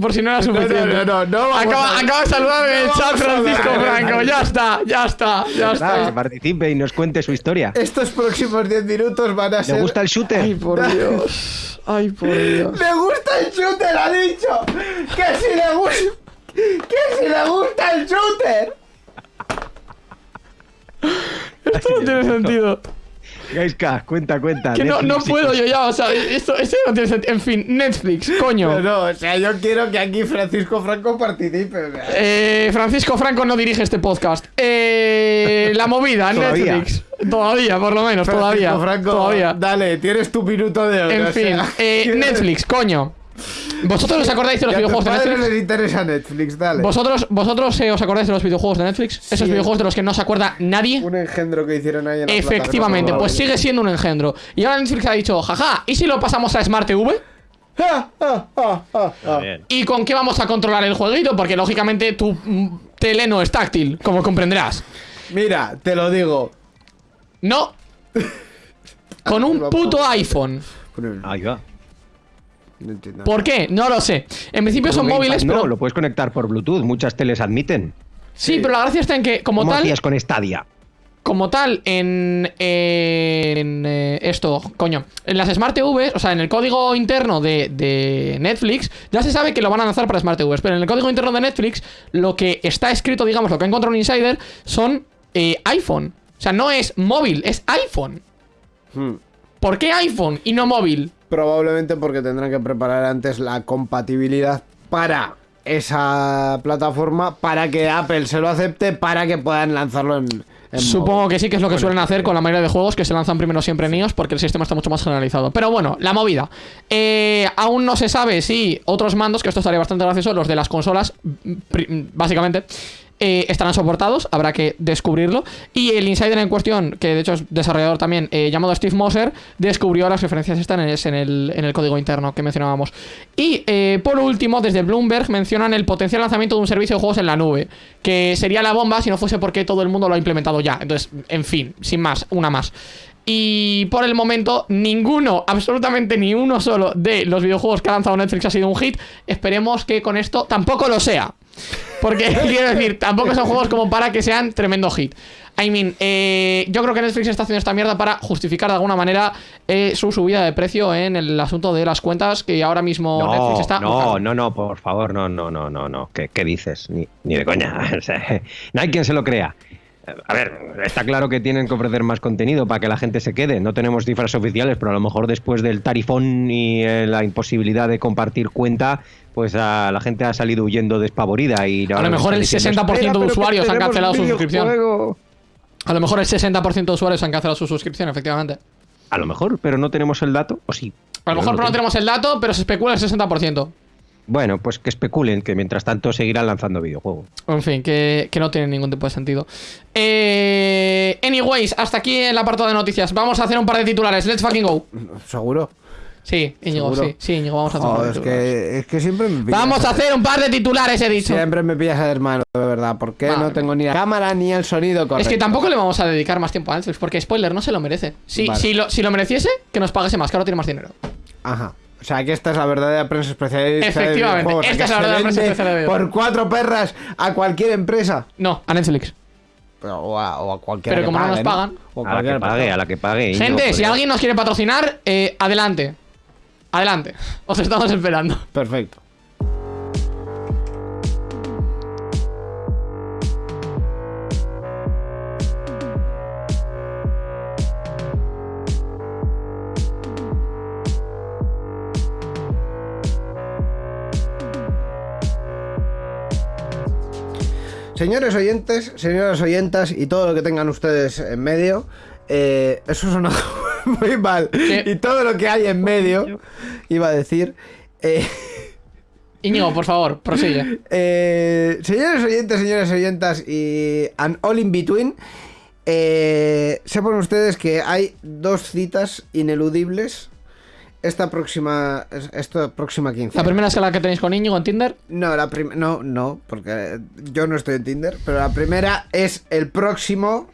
Por si no era No, no, suficiente. no, no, no vamos acaba, a- acaba de saludar en el no chat Francisco. Franco. Ya está, ya está, ya Nada, que está. participe y nos cuente su historia. Estos próximos 10 minutos van a ser. ¿Le gusta el shooter? Ay, por Dios. Ay, por Dios. ¡Le gusta el shooter! ¡Ha dicho! ¡Que si le gusta! ¡Que si le gusta el shooter! Esto no tiene sentido. Gaiska, cuenta, cuenta. Que no, no puedo yo ya, o sea, esto, esto no tiene sentido. En fin, Netflix, coño. No, no, o sea, yo quiero que aquí Francisco Franco participe. Eh, Francisco Franco no dirige este podcast. Eh, la movida, Todavía. Netflix. Todavía, por lo menos, todavía. Francisco Franco, todavía. dale, tienes tu minuto de oro. En o fin, sea, eh, Netflix, coño. ¿Vosotros os acordáis de los Y a tus videojuegos de Netflix? les interesa Netflix, dale. ¿Vosotros, vosotros eh, os acordáis de los videojuegos de Netflix? Esos Sí. videojuegos de los que no se acuerda nadie. Un engendro que hicieron ahí en la Efectivamente, pues sigue siendo un engendro. Y ahora Netflix ha dicho, jaja, ¿y si lo pasamos a Smart TV? Ah, ah, ah, ah, ah. ¿Y con qué vamos a controlar el jueguito? Porque lógicamente tu mm, tele no es táctil, como comprenderás. Mira, te lo digo. No. Con un puto iPhone. Ahí va. No entiendo. ¿Por qué? No lo sé. En principio son móviles, pero. No, lo puedes conectar por Bluetooth. Muchas teles admiten. Sí, pero la gracia está en que, como ¿Cómo tal, hacías con Stadia? como tal, en, en, eh, esto, coño, en las Smart TVs, o sea, en el código interno de, de Netflix, ya se sabe que lo van a lanzar para Smart TVs, pero en el código interno de Netflix, lo que está escrito, digamos, lo que ha encontrado un insider, son eh, iPhone. O sea, no es móvil, es iPhone. Hmm. ¿Por qué iPhone y no móvil? Probablemente porque tendrán que preparar antes la compatibilidad para esa plataforma para que Apple se lo acepte para que puedan lanzarlo en, en Supongo que sí, que es lo que Bueno, suelen hacer con la mayoría de juegos que se lanzan primero siempre en iOS porque el sistema está mucho más generalizado. Pero bueno, la movida. Eh, aún no se sabe si otros mandos, que esto estaría bastante gracioso, los de las consolas, básicamente, eh, estarán soportados, habrá que descubrirlo. Y el insider en cuestión, que de hecho es desarrollador también, eh, llamado Steve Moser, descubrió las referencias están en, el, en el código interno que mencionábamos. Y eh, por último, desde Bloomberg mencionan el potencial lanzamiento de un servicio de juegos en la nube, que sería la bomba si no fuese porque todo el mundo lo ha implementado ya. Entonces, en fin, sin más, una más. Y por el momento, ninguno, absolutamente ni uno solo de los videojuegos que ha lanzado Netflix ha sido un hit. Esperemos que con esto tampoco lo sea. Porque quiero decir, tampoco son juegos como para que sean tremendo hit. I mean, eh, yo creo que Netflix está haciendo esta mierda para justificar de alguna manera eh, su subida de precio en el asunto de las cuentas que ahora mismo No, Netflix está. no, buscando. no, no, por favor, no, no, no, no, no. ¿Qué, qué dices? Ni, ni de coña. No hay quien se lo crea. A ver, está claro que tienen que ofrecer más contenido para que la gente se quede. No tenemos cifras oficiales, pero a lo mejor después del tarifón y eh, la imposibilidad de compartir cuenta, pues a la gente ha salido huyendo despavorida y A lo mejor el 60% de usuarios han cancelado su suscripción. A lo mejor el 60% de usuarios han cancelado su suscripción, efectivamente. A lo mejor, pero no tenemos el dato, o sí. A lo mejor no no tenemos el dato, pero se especula el 60%. Bueno, pues que especulen, que mientras tanto seguirán lanzando videojuegos. En fin, que, que no tiene ningún tipo de sentido. Eh, anyways, hasta aquí el apartado de noticias. Vamos a hacer un par de titulares. Let's fucking go. ¿Seguro? Sí, Íñigo, ¿Seguro? sí, sí, Íñigo, vamos a hacer un par de es, titulares. que, es que siempre me pillas. Vamos a hacer un par de titulares, he dicho. Siempre me pillas a hermano, de verdad. Porque Vale. no tengo ni la cámara ni el sonido correcto. Es que tampoco le vamos a dedicar más tiempo a Netflix, porque spoiler, no se lo merece. Si, Vale. si, lo, si lo mereciese, que nos pagase más, que ahora tiene más dinero. Ajá. O sea, que esta es la verdadera prensa especialista. de Efectivamente, videojuegos, esta es la verdadera prensa vende especial de. Por cuatro perras a cualquier empresa. No, a Netflix. O a, o a cualquiera Pero que como no nos pagan. O A la cualquier que pague, a la que pague. Gente, si joder. alguien nos quiere patrocinar, eh, adelante. Adelante. Os estamos esperando. Perfecto. Señores oyentes, señoras oyentas y todo lo que tengan ustedes en medio, eh, eso suena muy mal. Sí. Y todo lo que hay en medio, iba a decir. eh, Íñigo, por favor, prosigue. eh, señores oyentes, señoras oyentas y all in between, eh, sepan ustedes que hay dos citas ineludibles esta próxima, esta próxima quincena. La primera es la que tenéis con Íñigo en Tinder. No, la prim- no, no, porque yo no estoy en Tinder, pero la primera es el próximo.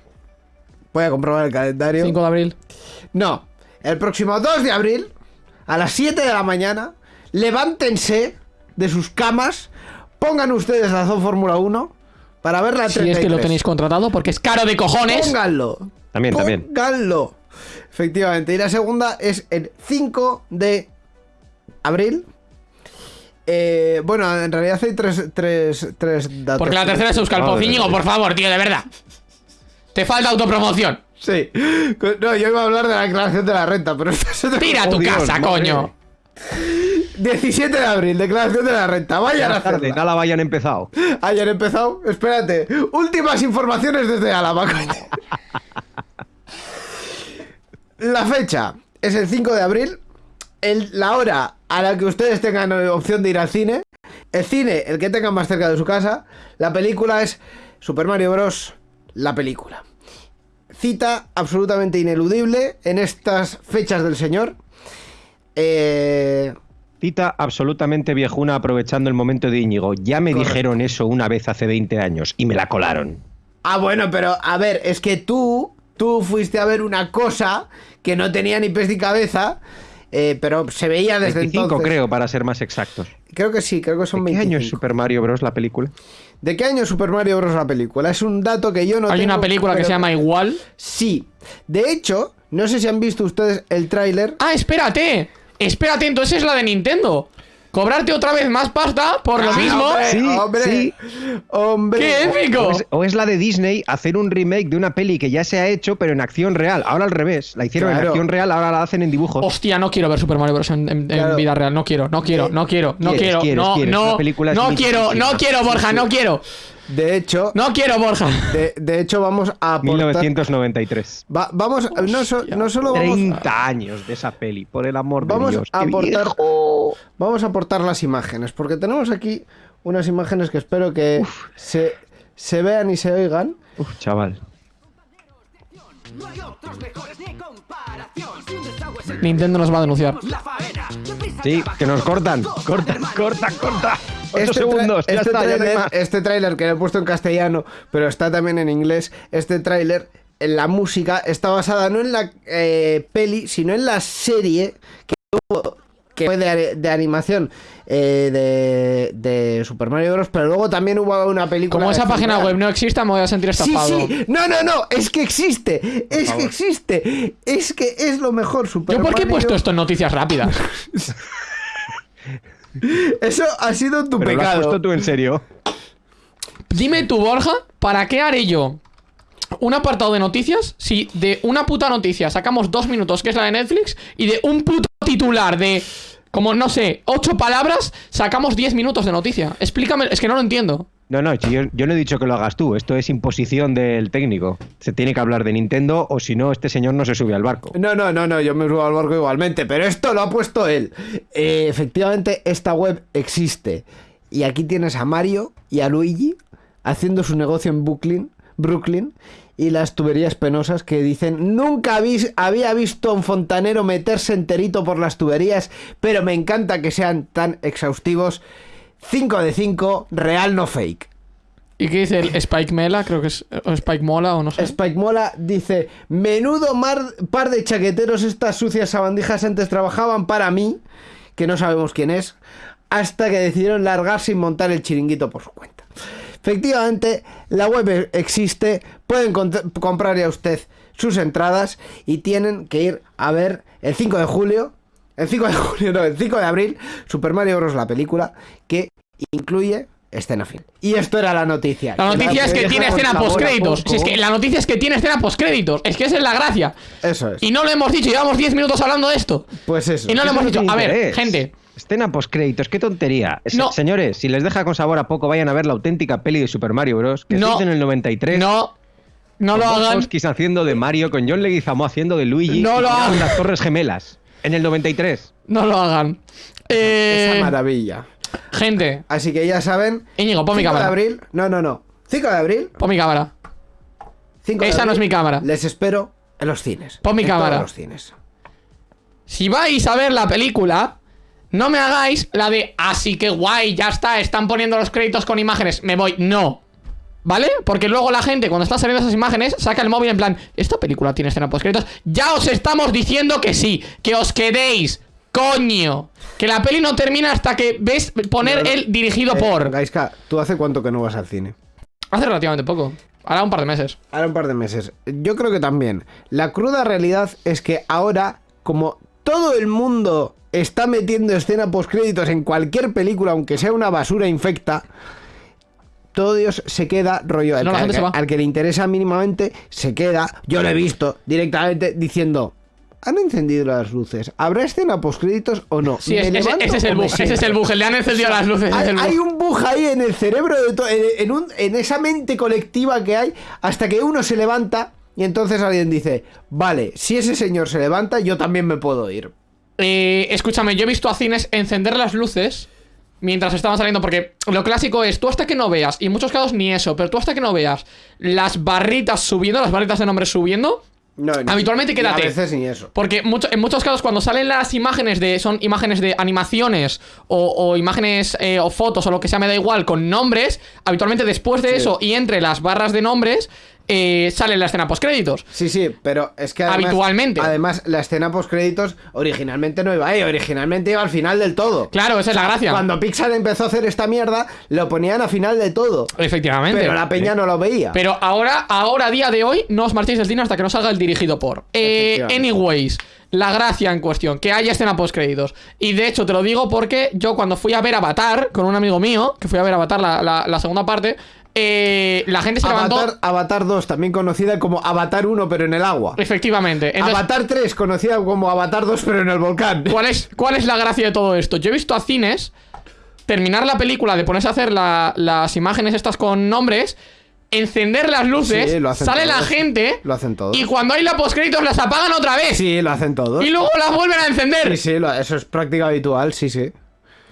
Voy a comprobar el calendario. 5 de abril. No, el próximo 2 de abril, a las 7 de la mañana, levántense de sus camas, pongan ustedes la Zone Fórmula 1 para ver la Si es que lo 33. tenéis contratado, porque es caro de cojones. Pónganlo. También, también. Pónganlo. Efectivamente. Y la segunda es el 5 de abril. Eh, bueno, en realidad hay tres, tres, tres datos. Porque la tercera es Euskal mía. por favor, tío, de verdad. Te falta autopromoción. Sí. No, yo iba a hablar de la declaración de la renta, pero esta es otra Tira a tu Dios, casa, madre. coño. 17 de abril, declaración de la renta. Vayan a Tarde, hacerla. nada vayan empezado. Ayer empezado. Espérate. Últimas informaciones desde Álava, coño. La fecha es el 5 de abril el- la hora a la que ustedes tengan opción de ir al cine. El cine, el que tengan más cerca de su casa. La película es Super Mario Bros. La película. Cita absolutamente ineludible en estas fechas del señor. Eh, Cita absolutamente viejuna aprovechando el momento de Íñigo. Ya me Correcto. dijeron eso una vez hace 20 años y me la colaron. Ah, bueno, pero a ver, es que tú, tú fuiste a ver una cosa que no tenía ni pies ni cabeza, eh, pero se veía desde 25 entonces. creo, para ser más exactos. Creo que sí, creo que son ¿De qué 25. año es Super Mario Bros. la película? ¿De qué año es Super Mario Bros. la película? Es un dato que yo no Hay tengo, una película que se llama igual. Sí. De hecho, no sé si han visto ustedes el tráiler. Ah, espérate. Espérate, entonces es la de Nintendo. Cobrarte otra vez más pasta por lo Ah, mismo. hombre, Sí, hombre, sí. hombre. ¡Qué épico! O es, o es la de Disney hacer un remake de una peli que ya se ha hecho, pero en acción real. Ahora al revés. La hicieron en acción real, ahora la hacen en dibujos. Hostia, no quiero ver Super Mario Bros. en, en- en Claro. vida real. No quiero, no quiero, no quiero, no quiero. no, quieres. no, quiero, no quiero, Borja, no quiero. De hecho, No quiero, Borja. de, de hecho vamos a aportar... 1993. Va- vamos, no, so- no solo vamos... 30 años de esa peli, por el amor de Vamos Dios. a aportar, viejo. vamos a aportar las imágenes, porque tenemos aquí unas imágenes que espero que se, se vean y se oigan. Uf, chaval. Nintendo nos va a denunciar. Sí, que nos cortan. Corta, corta, corta. 8 Este segundos, ya este está, ya no hay tráiler, más. este tráiler que le he puesto en castellano, pero está también en inglés. Este tráiler, en la música, está basada no en la eh, peli, sino en la serie que, hubo- que fue de, de animación eh, de, de Super Mario Bros. Pero luego también hubo una película. Como esa página web no exista, me voy a sentir estafado. sí, no, no, no, es que existe, es que existe, es que es lo mejor Super ¿Yo por qué he puesto esto en noticias rápidas? Eso ha sido tu Pero lo has pecado. puesto tú en serio. Dime tú, Borja, ¿para qué haré yo un apartado de noticias si de una puta noticia sacamos dos minutos, que es la de Netflix, y de un puto titular de, como no sé, ocho palabras, sacamos diez minutos de noticia? Explícame, es que no lo entiendo. No, no, yo, yo no he dicho que lo hagas tú. Esto es imposición del técnico. Se tiene que hablar de Nintendo o si no, este señor no se sube al barco. No, no, no, no, yo me subo al barco igualmente, pero esto lo ha puesto él. Eh, efectivamente, esta web existe. Y aquí tienes a Mario y a Luigi haciendo su negocio en Brooklyn, Brooklyn y las tuberías penosas que dicen, nunca había visto a un fontanero meterse enterito por las tuberías, pero me encanta que sean tan exhaustivos. 5 de 5, real no fake. ¿Y qué dice el Spike Mela? Creo que es o Spike Mola o no sé. Spike Mola dice: Menudo mar- par de chaqueteros, estas sucias sabandijas antes trabajaban para mí, que no sabemos quién es, hasta que decidieron largarse y montar el chiringuito por su cuenta. Efectivamente, la web existe, pueden comprar ya usted sus entradas y tienen que ir a ver el 5 de julio, el 5 de julio, no, el 5 de abril, Super Mario Bros. la película, que incluye escena fin. Y esto era la noticia. La noticia es que tiene escena postcréditos. Si es que la noticia es que tiene escena postcréditos. Es que esa es la gracia. Eso es. Y no lo hemos dicho, llevamos 10 minutos hablando de esto. Pues eso. Y no lo hemos dicho. A ver, gente. Escena postcréditos, qué tontería. No. Señores, si les deja con sabor a poco, vayan a ver la auténtica peli de Super Mario Bros. que No. se hizo en el 93. No. No con lo hagan. Haciendo de Mario, con John Leguizamo haciendo de Luigi. No lo hagan. las Torres Gemelas. En el 93. No lo hagan. Eh, Esa maravilla. Gente, Así que ya saben. Íñigo, pon mi 5 de cámara. abril. No, no, no. 5 de abril. Pon mi cámara. 5 de Esa no es mi cámara. Les espero en los cines. Pon mi En cámara. todos los cines. Si vais a ver la película, no me hagáis la de así que guay, ya está, están poniendo los créditos con imágenes, me voy. No. ¿Vale? Porque luego la gente, cuando está saliendo esas imágenes, saca el móvil en plan, ¿esta película tiene escena post créditos? Ya os estamos diciendo que sí, que os quedéis, coño. Que la peli no termina hasta que ves poner No, no. el dirigido Eh, por. Gaiska, ¿tú hace cuánto que no vas al cine? Hace relativamente poco. Ahora un par de meses. Ahora un par de meses. Yo creo que también. La cruda realidad es que ahora, como todo el mundo está metiendo escena postcréditos en cualquier película, aunque sea una basura infecta, todo Dios se queda rollo. Al, no, al va. que- al que le interesa mínimamente, se queda. Yo lo he visto directamente diciendo. ¿Han encendido las luces? ¿Habrá escena postcréditos o no? Sí, ¿Me es- ese, es el bug. Ese es el bug. Le han encendido las luces. Hay, el bug. hay un bug ahí en el cerebro de en, en un- en esa mente colectiva que hay hasta que uno se levanta y entonces alguien dice, vale, si ese señor se levanta, yo también me puedo ir. Eh, escúchame, yo he visto a cines encender las luces mientras estaban saliendo, porque lo clásico es, tú hasta que no veas, y en muchos casos ni eso, pero tú hasta que no veas las barritas subiendo, las barritas de nombres subiendo, No, ni- Habitualmente quédate. A veces ni eso. porque mucho- en muchos casos cuando salen las imágenes de, son imágenes de animaciones o, o imágenes eh, o fotos o lo que sea, me da igual, con nombres, habitualmente después de Sí. eso y entre las barras de nombres, eh, sale la escena postcréditos. Sí, sí, pero es que además, Habitualmente. Además, la escena post créditos originalmente no iba ahí, originalmente iba al final del todo. Claro, esa es la gracia. Cuando Pixar empezó a hacer esta mierda, lo ponían a final de todo. Efectivamente. Pero la peña no lo veía. Pero ahora, ahora, a día de hoy, no os marchéis del cine hasta que no salga el dirigido por. Eh, anyways, la gracia en cuestión, que haya escena post créditos. Y de hecho, te lo digo porque yo cuando fui a ver Avatar con un amigo mío, que fui a ver Avatar la, la- la segunda parte, eh, la gente se Avatar, levantó. Avatar 2, también conocida como Avatar 1, pero en el agua. Efectivamente. Entonces, Avatar 3, conocida como Avatar 2, pero en el volcán. ¿cuál, es, ¿Cuál es la gracia de todo esto? Yo he visto a cines terminar la película de ponerse a hacer la- las imágenes estas con nombres. Encender las luces, Sí, sale la gente Lo hacen todos. y cuando hay la postcréditos las apagan otra vez. Sí, lo hacen todos. Y luego las vuelven a encender. Sí, sí, lo- eso es práctica habitual, sí, sí.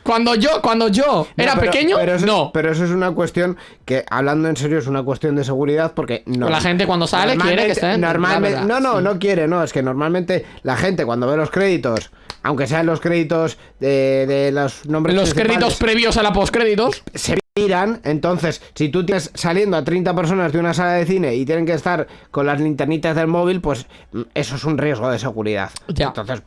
Cuando yo, cuando yo era pero- pequeño, pero eso, no. Pero eso es una cuestión que, hablando en serio, es una cuestión de seguridad porque no. La gente cuando sale quiere que estén, Normalmente, verdad, no, no, sí. no quiere, no. Es que normalmente la gente cuando ve los créditos, aunque sean los créditos de, de los nombres los créditos previos a la postcréditos. se miran, entonces, si tú tienes saliendo a 30 personas de una sala de cine y tienen que estar con las linternitas del móvil, pues mm, eso es un riesgo de seguridad. Ya. Entonces,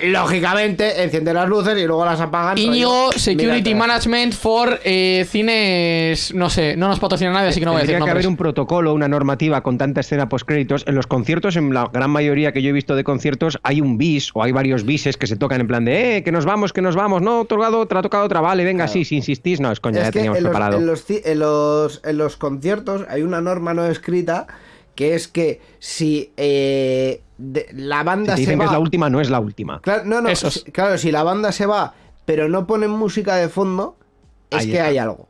lógicamente, enciende las luces y luego las apagan. Íñigo Security mira, Management for eh, cines. No sé, no nos patrocina nadie, así que no voy a decir Tendría que haber un protocolo, una normativa con tanta escena post créditos. En los conciertos, en la gran mayoría que yo he visto de conciertos, hay un bis o hay varios bises que se tocan en plan de, eh, que nos vamos, que nos vamos, no, otorgado otra, ha tocado otra, vale, venga, sí, si insistís, no, es coña, Es ya que teníamos en los, preparado. en, los, en los- en los conciertos hay una norma no escrita que es que si eh, de- la Si banda se dicen que va... es la última, no es la última. Claro, no, no, si- claro, si la banda se va, pero no ponen música de fondo, es Ahí que está. hay algo.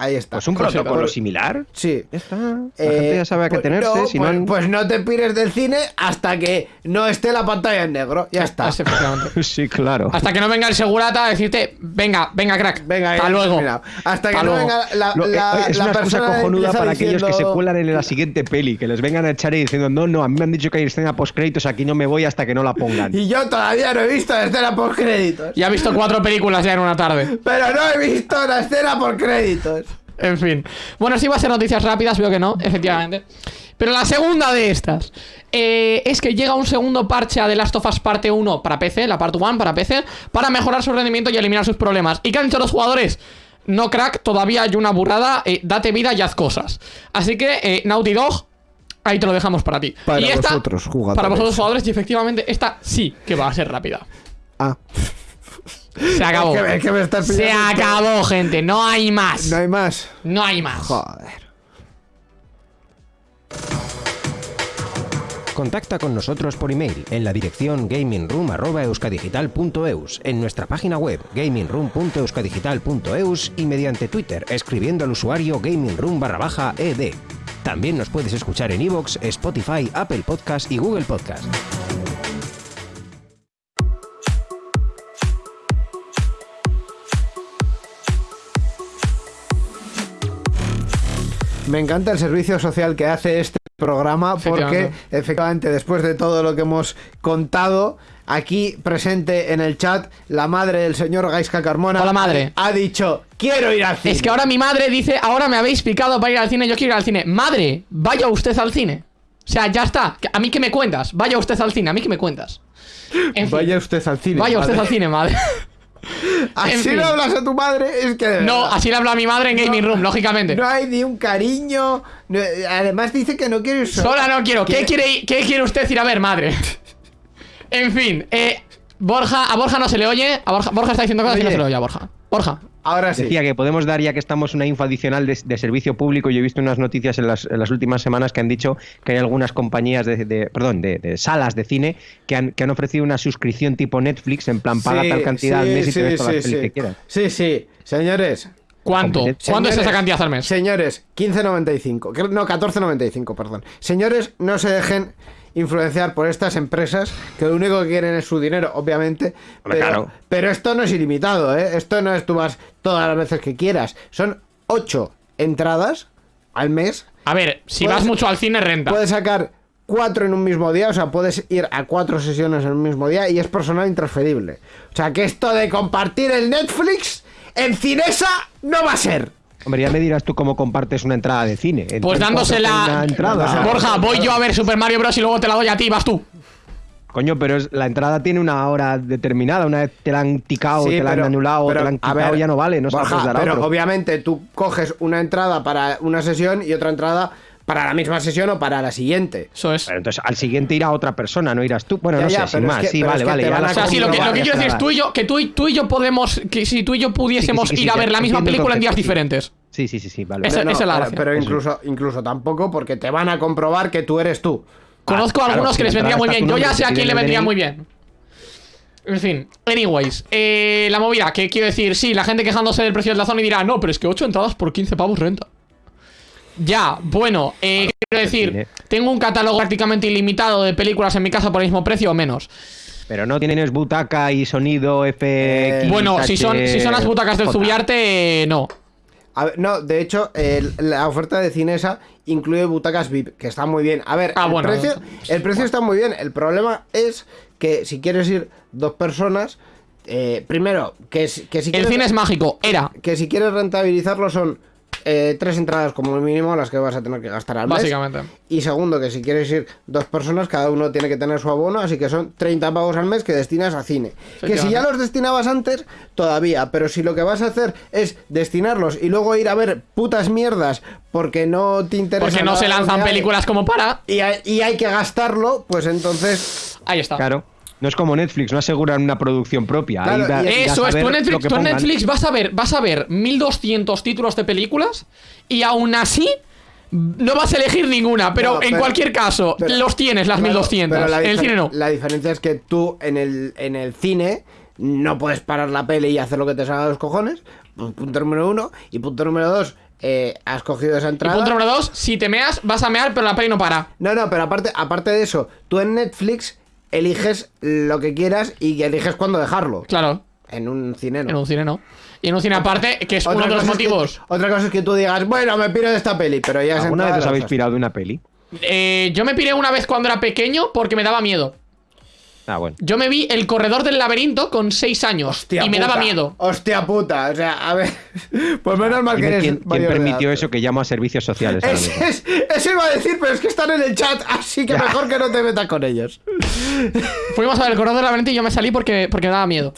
Ahí está. Pues un protocolo por- similar. Sí. Ya está. La Eh, gente ya sabe a qué pues tenerse. no, si pues, no, pues no te pires del cine hasta que no esté la pantalla en negro. Ya está. Ah, sí, claro. Hasta que no venga el segurata a decirte, venga, venga, crack. Venga, hasta ya luego. Hasta que no luego. venga la, Lo- eh, la- es la una cojonuda para aquellos que se cuelan en la siguiente peli, que les vengan a echar y diciendo, no, no, a mí me han dicho que hay escena post créditos, aquí no me voy hasta que no la pongan. Y yo todavía no he visto la escena por créditos. Ya he visto cuatro películas ya en una tarde. Pero no he visto la escena por créditos. En fin. Bueno, sí va a ser noticias rápidas, veo que no, efectivamente. Pero la segunda de estas eh, es que llega un segundo parche a The Last of Us Parte 1 para PC, la Part 1 para PC, para mejorar su rendimiento y eliminar sus problemas. ¿Y qué han dicho los jugadores? No, crack, todavía hay una burrada, eh, date vida y haz cosas. Así que, eh, Naughty Dog, ahí te lo dejamos para ti. Para y esta, vosotros, jugadores. Para vosotros, jugadores, y efectivamente, esta sí que va a ser rápida. Ah, Se acabó. Es que- es que me estás Se acabó, gente, no hay más. no hay más. No hay más. Joder. Contacta con nosotros por email en la dirección gamingroom.euskadigital.eus, en nuestra página web gamingroom.euskadigital.eus y mediante Twitter escribiendo al usuario gamingroom barra baja ed. También nos puedes escuchar en iVoox, Spotify, Apple Podcast y Google Podcast. Me encanta el servicio social que hace este programa porque Efectivamente. después de todo lo que hemos contado aquí presente en el chat la madre del señor Gaisca Carmona Hola, madre. ha dicho quiero ir al cine Es que ahora mi madre dice, ahora me habéis picado para ir al cine, yo quiero ir al cine. Madre, vaya usted al cine. O sea, ya está. ¿A mí qué me cuentas? Vaya usted al cine, a mí qué me cuentas. En fin, vaya usted al cine vaya usted al cine, madre. así en fin. no hablas a tu madre es que No, así le habla a mi madre en Gaming Room, lógicamente. no hay ni un cariño no- además dice que no quiere ir sola. Sola no quiero. ¿Qué quiere, ¿Qué quiere usted ir a ver, madre? en fin, eh, Borja, a Borja no se le oye. A Borja, Borja está diciendo cosas y no se le oye a Borja. Borja. ahora sí Decía que podemos dar, ya que estamos una info adicional de, de servicio público, yo he visto unas noticias en las, en las últimas semanas que han dicho que hay algunas compañías de, de- perdón, de, de salas de cine que han, que han ofrecido una suscripción tipo Netflix, en plan paga Sí, tal cantidad al sí, mes y te sí, ves todas sí, las pelis sí. que quieras. sí sí señores ¿Cuánto? ¿Cuánto es esa cantidad al mes? Señores, 15.95. que- No, 14.95, perdón. Señores, no se dejen influenciar por estas empresas que lo único que quieren es su dinero, obviamente. Hombre, Pero, claro. pero esto no es ilimitado, ¿eh? Esto no es tú vas todas las veces que quieras. Son ocho entradas al mes. A ver, si Puedes- vas mucho al cine, renta. Puedes sacar cuatro en un mismo día, o sea, puedes ir a cuatro sesiones en un mismo día y es personal intransferible. O sea, que esto de compartir el Netflix en Cinesa no va a ser. Hombre, ya me dirás tú cómo compartes una entrada de cine. Pues dándosela. Una entrada. Borja, voy yo a ver Super Mario Bros. y luego te la doy a ti, vas tú. Coño, pero es- la entrada tiene una hora determinada. Una vez te la han ticado, Sí, te la pero- han anulado, pero, te la han a quitado, ver, ya no vale. No se la Borja, puedes dar a pero otro. obviamente tú coges una entrada para una sesión y otra entrada para la misma sesión o para la siguiente. Eso es. Pero entonces al siguiente irá otra persona, no irás tú. Bueno, Ya, no ya, sé, sin es más. que- sí, vale, vale. O sea, sí, lo que, lo que comprobar, quiero decir es tú y yo, que tú y, tú y yo podemos, que si tú y yo pudiésemos Sí, sí, sí, ir a ver la misma película en días diferentes. Sí, sí, sí, sí, vale. Esa- No, esa es la pero, gracia. pero Eso. incluso, incluso tampoco porque te van a comprobar que tú eres tú. Conozco a claro, algunos si que les vendría muy bien. Yo ya sé a quién le vendría muy bien. En fin, anyways, eh, la movida, que quiero decir, sí, la gente quejándose del precio de la zona y dirá, no, pero es que 8 entradas por 15 pavos renta. Ya, bueno, eh, quiero decir, cine. tengo un catálogo prácticamente ilimitado de películas en mi casa por el mismo precio o menos. Pero no tienes butaca y sonido FX. Eh, Bueno, si son, si son las butacas del J. Zubiarte, eh, no. A ver, no, de hecho, el- la oferta de Cinesa incluye butacas VIP, que está muy bien. A ver, Ah, el, bueno. precio, el precio está muy bien. El problema es que si quieres ir dos personas, eh, primero, que, si- que si El quieres, cine es mágico, era, que si quieres rentabilizarlo son eh, tres entradas como mínimo las que vas a tener que gastar al mes. básicamente. Y segundo, que si quieres ir dos personas, cada uno tiene que tener su abono, así que son 30 pavos al mes que destinas a cine. Que si ya los destinabas antes, todavía, pero si lo que vas a hacer es destinarlos y luego ir a ver putas mierdas porque no te interesa. Porque no se lanzan películas como para. Y hay, y hay que gastarlo, pues entonces. Ahí está. Claro. No es como Netflix, no aseguran una producción propia. Claro, da- Eso es, tú Netflix, tú en. Netflix vas a ver, vas a ver 1200 títulos de películas y aún así no vas a elegir ninguna, pero No, en cualquier caso pero- los tienes las Claro, 1200. pero la En el cine no. La diferencia es que tú en el, en el cine no puedes parar la peli y hacer lo que te salga de los cojones. pu- Punto número uno. Y punto número dos, eh, has cogido esa Y entrada. punto número 2, si te meas, vas a mear, pero la peli no para. No, no, pero aparte, aparte de eso, tú en Netflix eliges lo que quieras y eliges cuándo dejarlo. Claro, En un cine no. en un cine no. Y en un cine aparte, que es Otra uno de los cosa es que- motivos. otra cosa es que tú digas, bueno, me piro de esta peli, pero ya ¿Alguna vez os habéis pirado de una peli? Eh, yo me piré una vez cuando era pequeño porque me daba miedo. Ah, bueno. Yo me vi El Corredor del Laberinto con 6 años Hostia y me puta, daba miedo. Hostia puta, o sea, a ver. Pues menos mal que eres. ¿Quién, permitió edad. eso que llamo a servicios sociales? Es- es- eso iba a decir, pero es que están en el chat, así que mejor que no te metas con ellos. Fuimos a ver El Corredor del Laberinto y yo me salí porque, porque me daba miedo.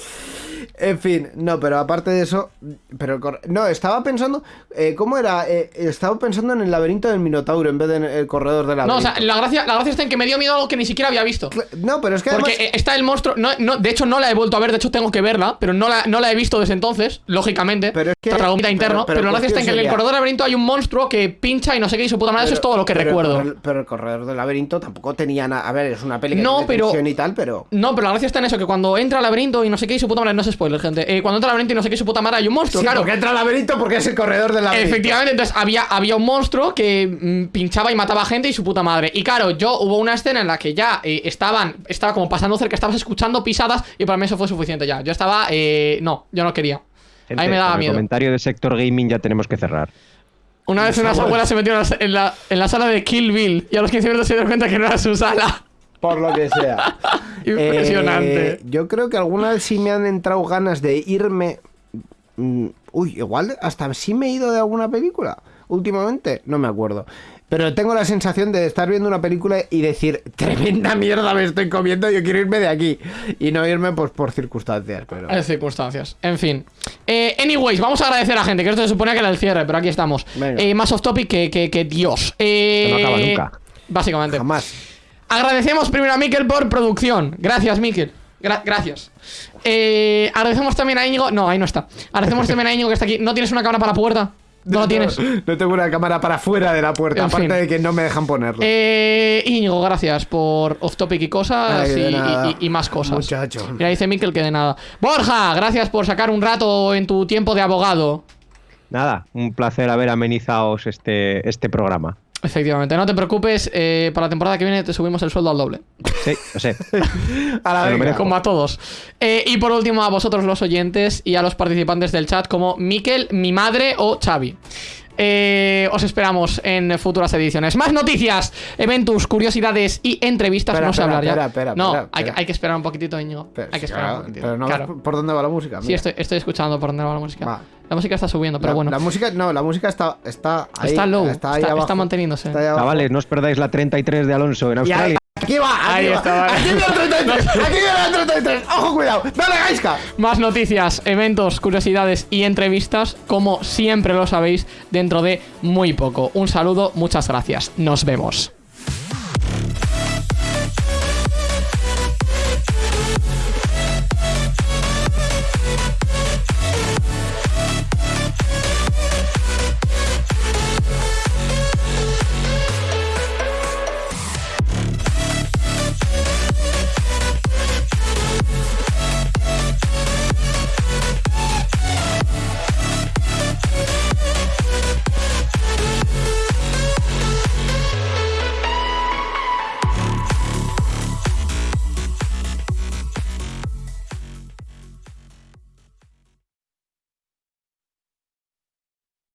En fin, no, pero aparte de eso, pero no, estaba pensando, eh, ¿cómo era? Eh, estaba pensando en el laberinto del Minotauro en vez de en el corredor del No, laberinto. o sea, la gracia, la gracia está en que me dio miedo algo que ni siquiera había visto. no, pero es que Porque además, está el monstruo. No, no, de hecho, no la he vuelto a ver. De hecho, tengo que verla. Pero no la, no la he visto desde entonces, lógicamente. Pero es que- pero- interno. pero Pero, la gracia está en que en el corredor del laberinto hay un monstruo que pincha y no sé qué. Y su puta madre, eso es todo lo que recuerdo. Pero, pero el corredor del laberinto tampoco tenía nada. A ver, es una peli que No, tiene pero- y tal, pero. No, pero la gracia está en eso, que cuando entra al laberinto y no sé qué, y su puta madre, no es spoiler, gente. Eh, cuando entra al laberinto y no sé qué, su puta madre, hay un monstruo, Sí, claro. porque entra al laberinto porque es el corredor del laberinto. Efectivamente, entonces había, había un monstruo que mm, pinchaba y mataba gente y su puta madre. Y claro, yo hubo una escena en la que ya eh, estaban, estaba como pasando cerca, estabas escuchando pisadas y para mí eso fue suficiente ya. Yo estaba, eh, no, yo no quería. Gente, Ahí me daba con el miedo. comentario de sector gaming ya tenemos que cerrar. Una vez unas abuelas se metieron en la, en la sala de Kill Bill y a los 15 minutos se dieron cuenta que no era su sala. Por lo que sea. Impresionante. Eh, yo creo que alguna vez sí me han entrado ganas de irme. mm, Uy, igual hasta sí me he ido de alguna película. Últimamente, no me acuerdo. Pero tengo la sensación de estar viendo una película y decir, tremenda mierda me estoy comiendo, yo quiero irme de aquí. Y no irme pues por circunstancias, pero... Hay circunstancias. En fin. Eh, anyways, vamos a agradecer a la gente, que esto se suponía que era el cierre, pero aquí estamos. Eh, más off topic que, que, que Dios. Eh, no acaba nunca. Básicamente. Jamás. Agradecemos primero a Miquel por producción. Gracias, Miquel. Gra- gracias. Eh, agradecemos también a Íñigo. No, ahí no está. Agradecemos también a Íñigo que está aquí. ¿No tienes una cámara para la puerta? No la tienes. No tengo una cámara para fuera de la puerta, En aparte fin. de que no me dejan ponerla. Eh, Íñigo, gracias por off topic y cosas Ay, y, nada. y- y más cosas. Muchacho. Mira, dice Miquel que de nada. Borja, gracias por sacar un rato en tu tiempo de abogado. Nada, un placer haber amenizado este, este programa. Efectivamente, no te preocupes, eh, para la temporada que viene te subimos el sueldo al doble. Sí, lo sé. A la merezco. Como a todos. Eh, y por último, a vosotros los oyentes y a los participantes del chat como Miquel, mi madre o Xavi. Eh, os esperamos en futuras ediciones. Más noticias, eventos, curiosidades y entrevistas. Espera, no sé espera, hablar ya. espera, espera, no, espera, hay, hay que esperar un poquitito, Íñigo. Pero, hay que esperar claro, un poquitito. pero no claro. ves por dónde va la música. Sí, estoy, estoy escuchando por dónde va la música. Va. La música está subiendo, pero la, bueno. La música, no, la música está, está ahí. Está low, Está, ahí está- abajo. está manteniéndose. Está ahí abajo. Chavales, no os perdáis la 33 de Alonso en Australia. Aquí va, aquí Ahí va. está, vale. Aquí viene la 33. Aquí viene la 33. Ojo, cuidado. Dale, Gaiska. Más noticias, eventos, curiosidades y entrevistas, como siempre lo sabéis, dentro de muy poco. Un saludo, muchas gracias. Nos vemos.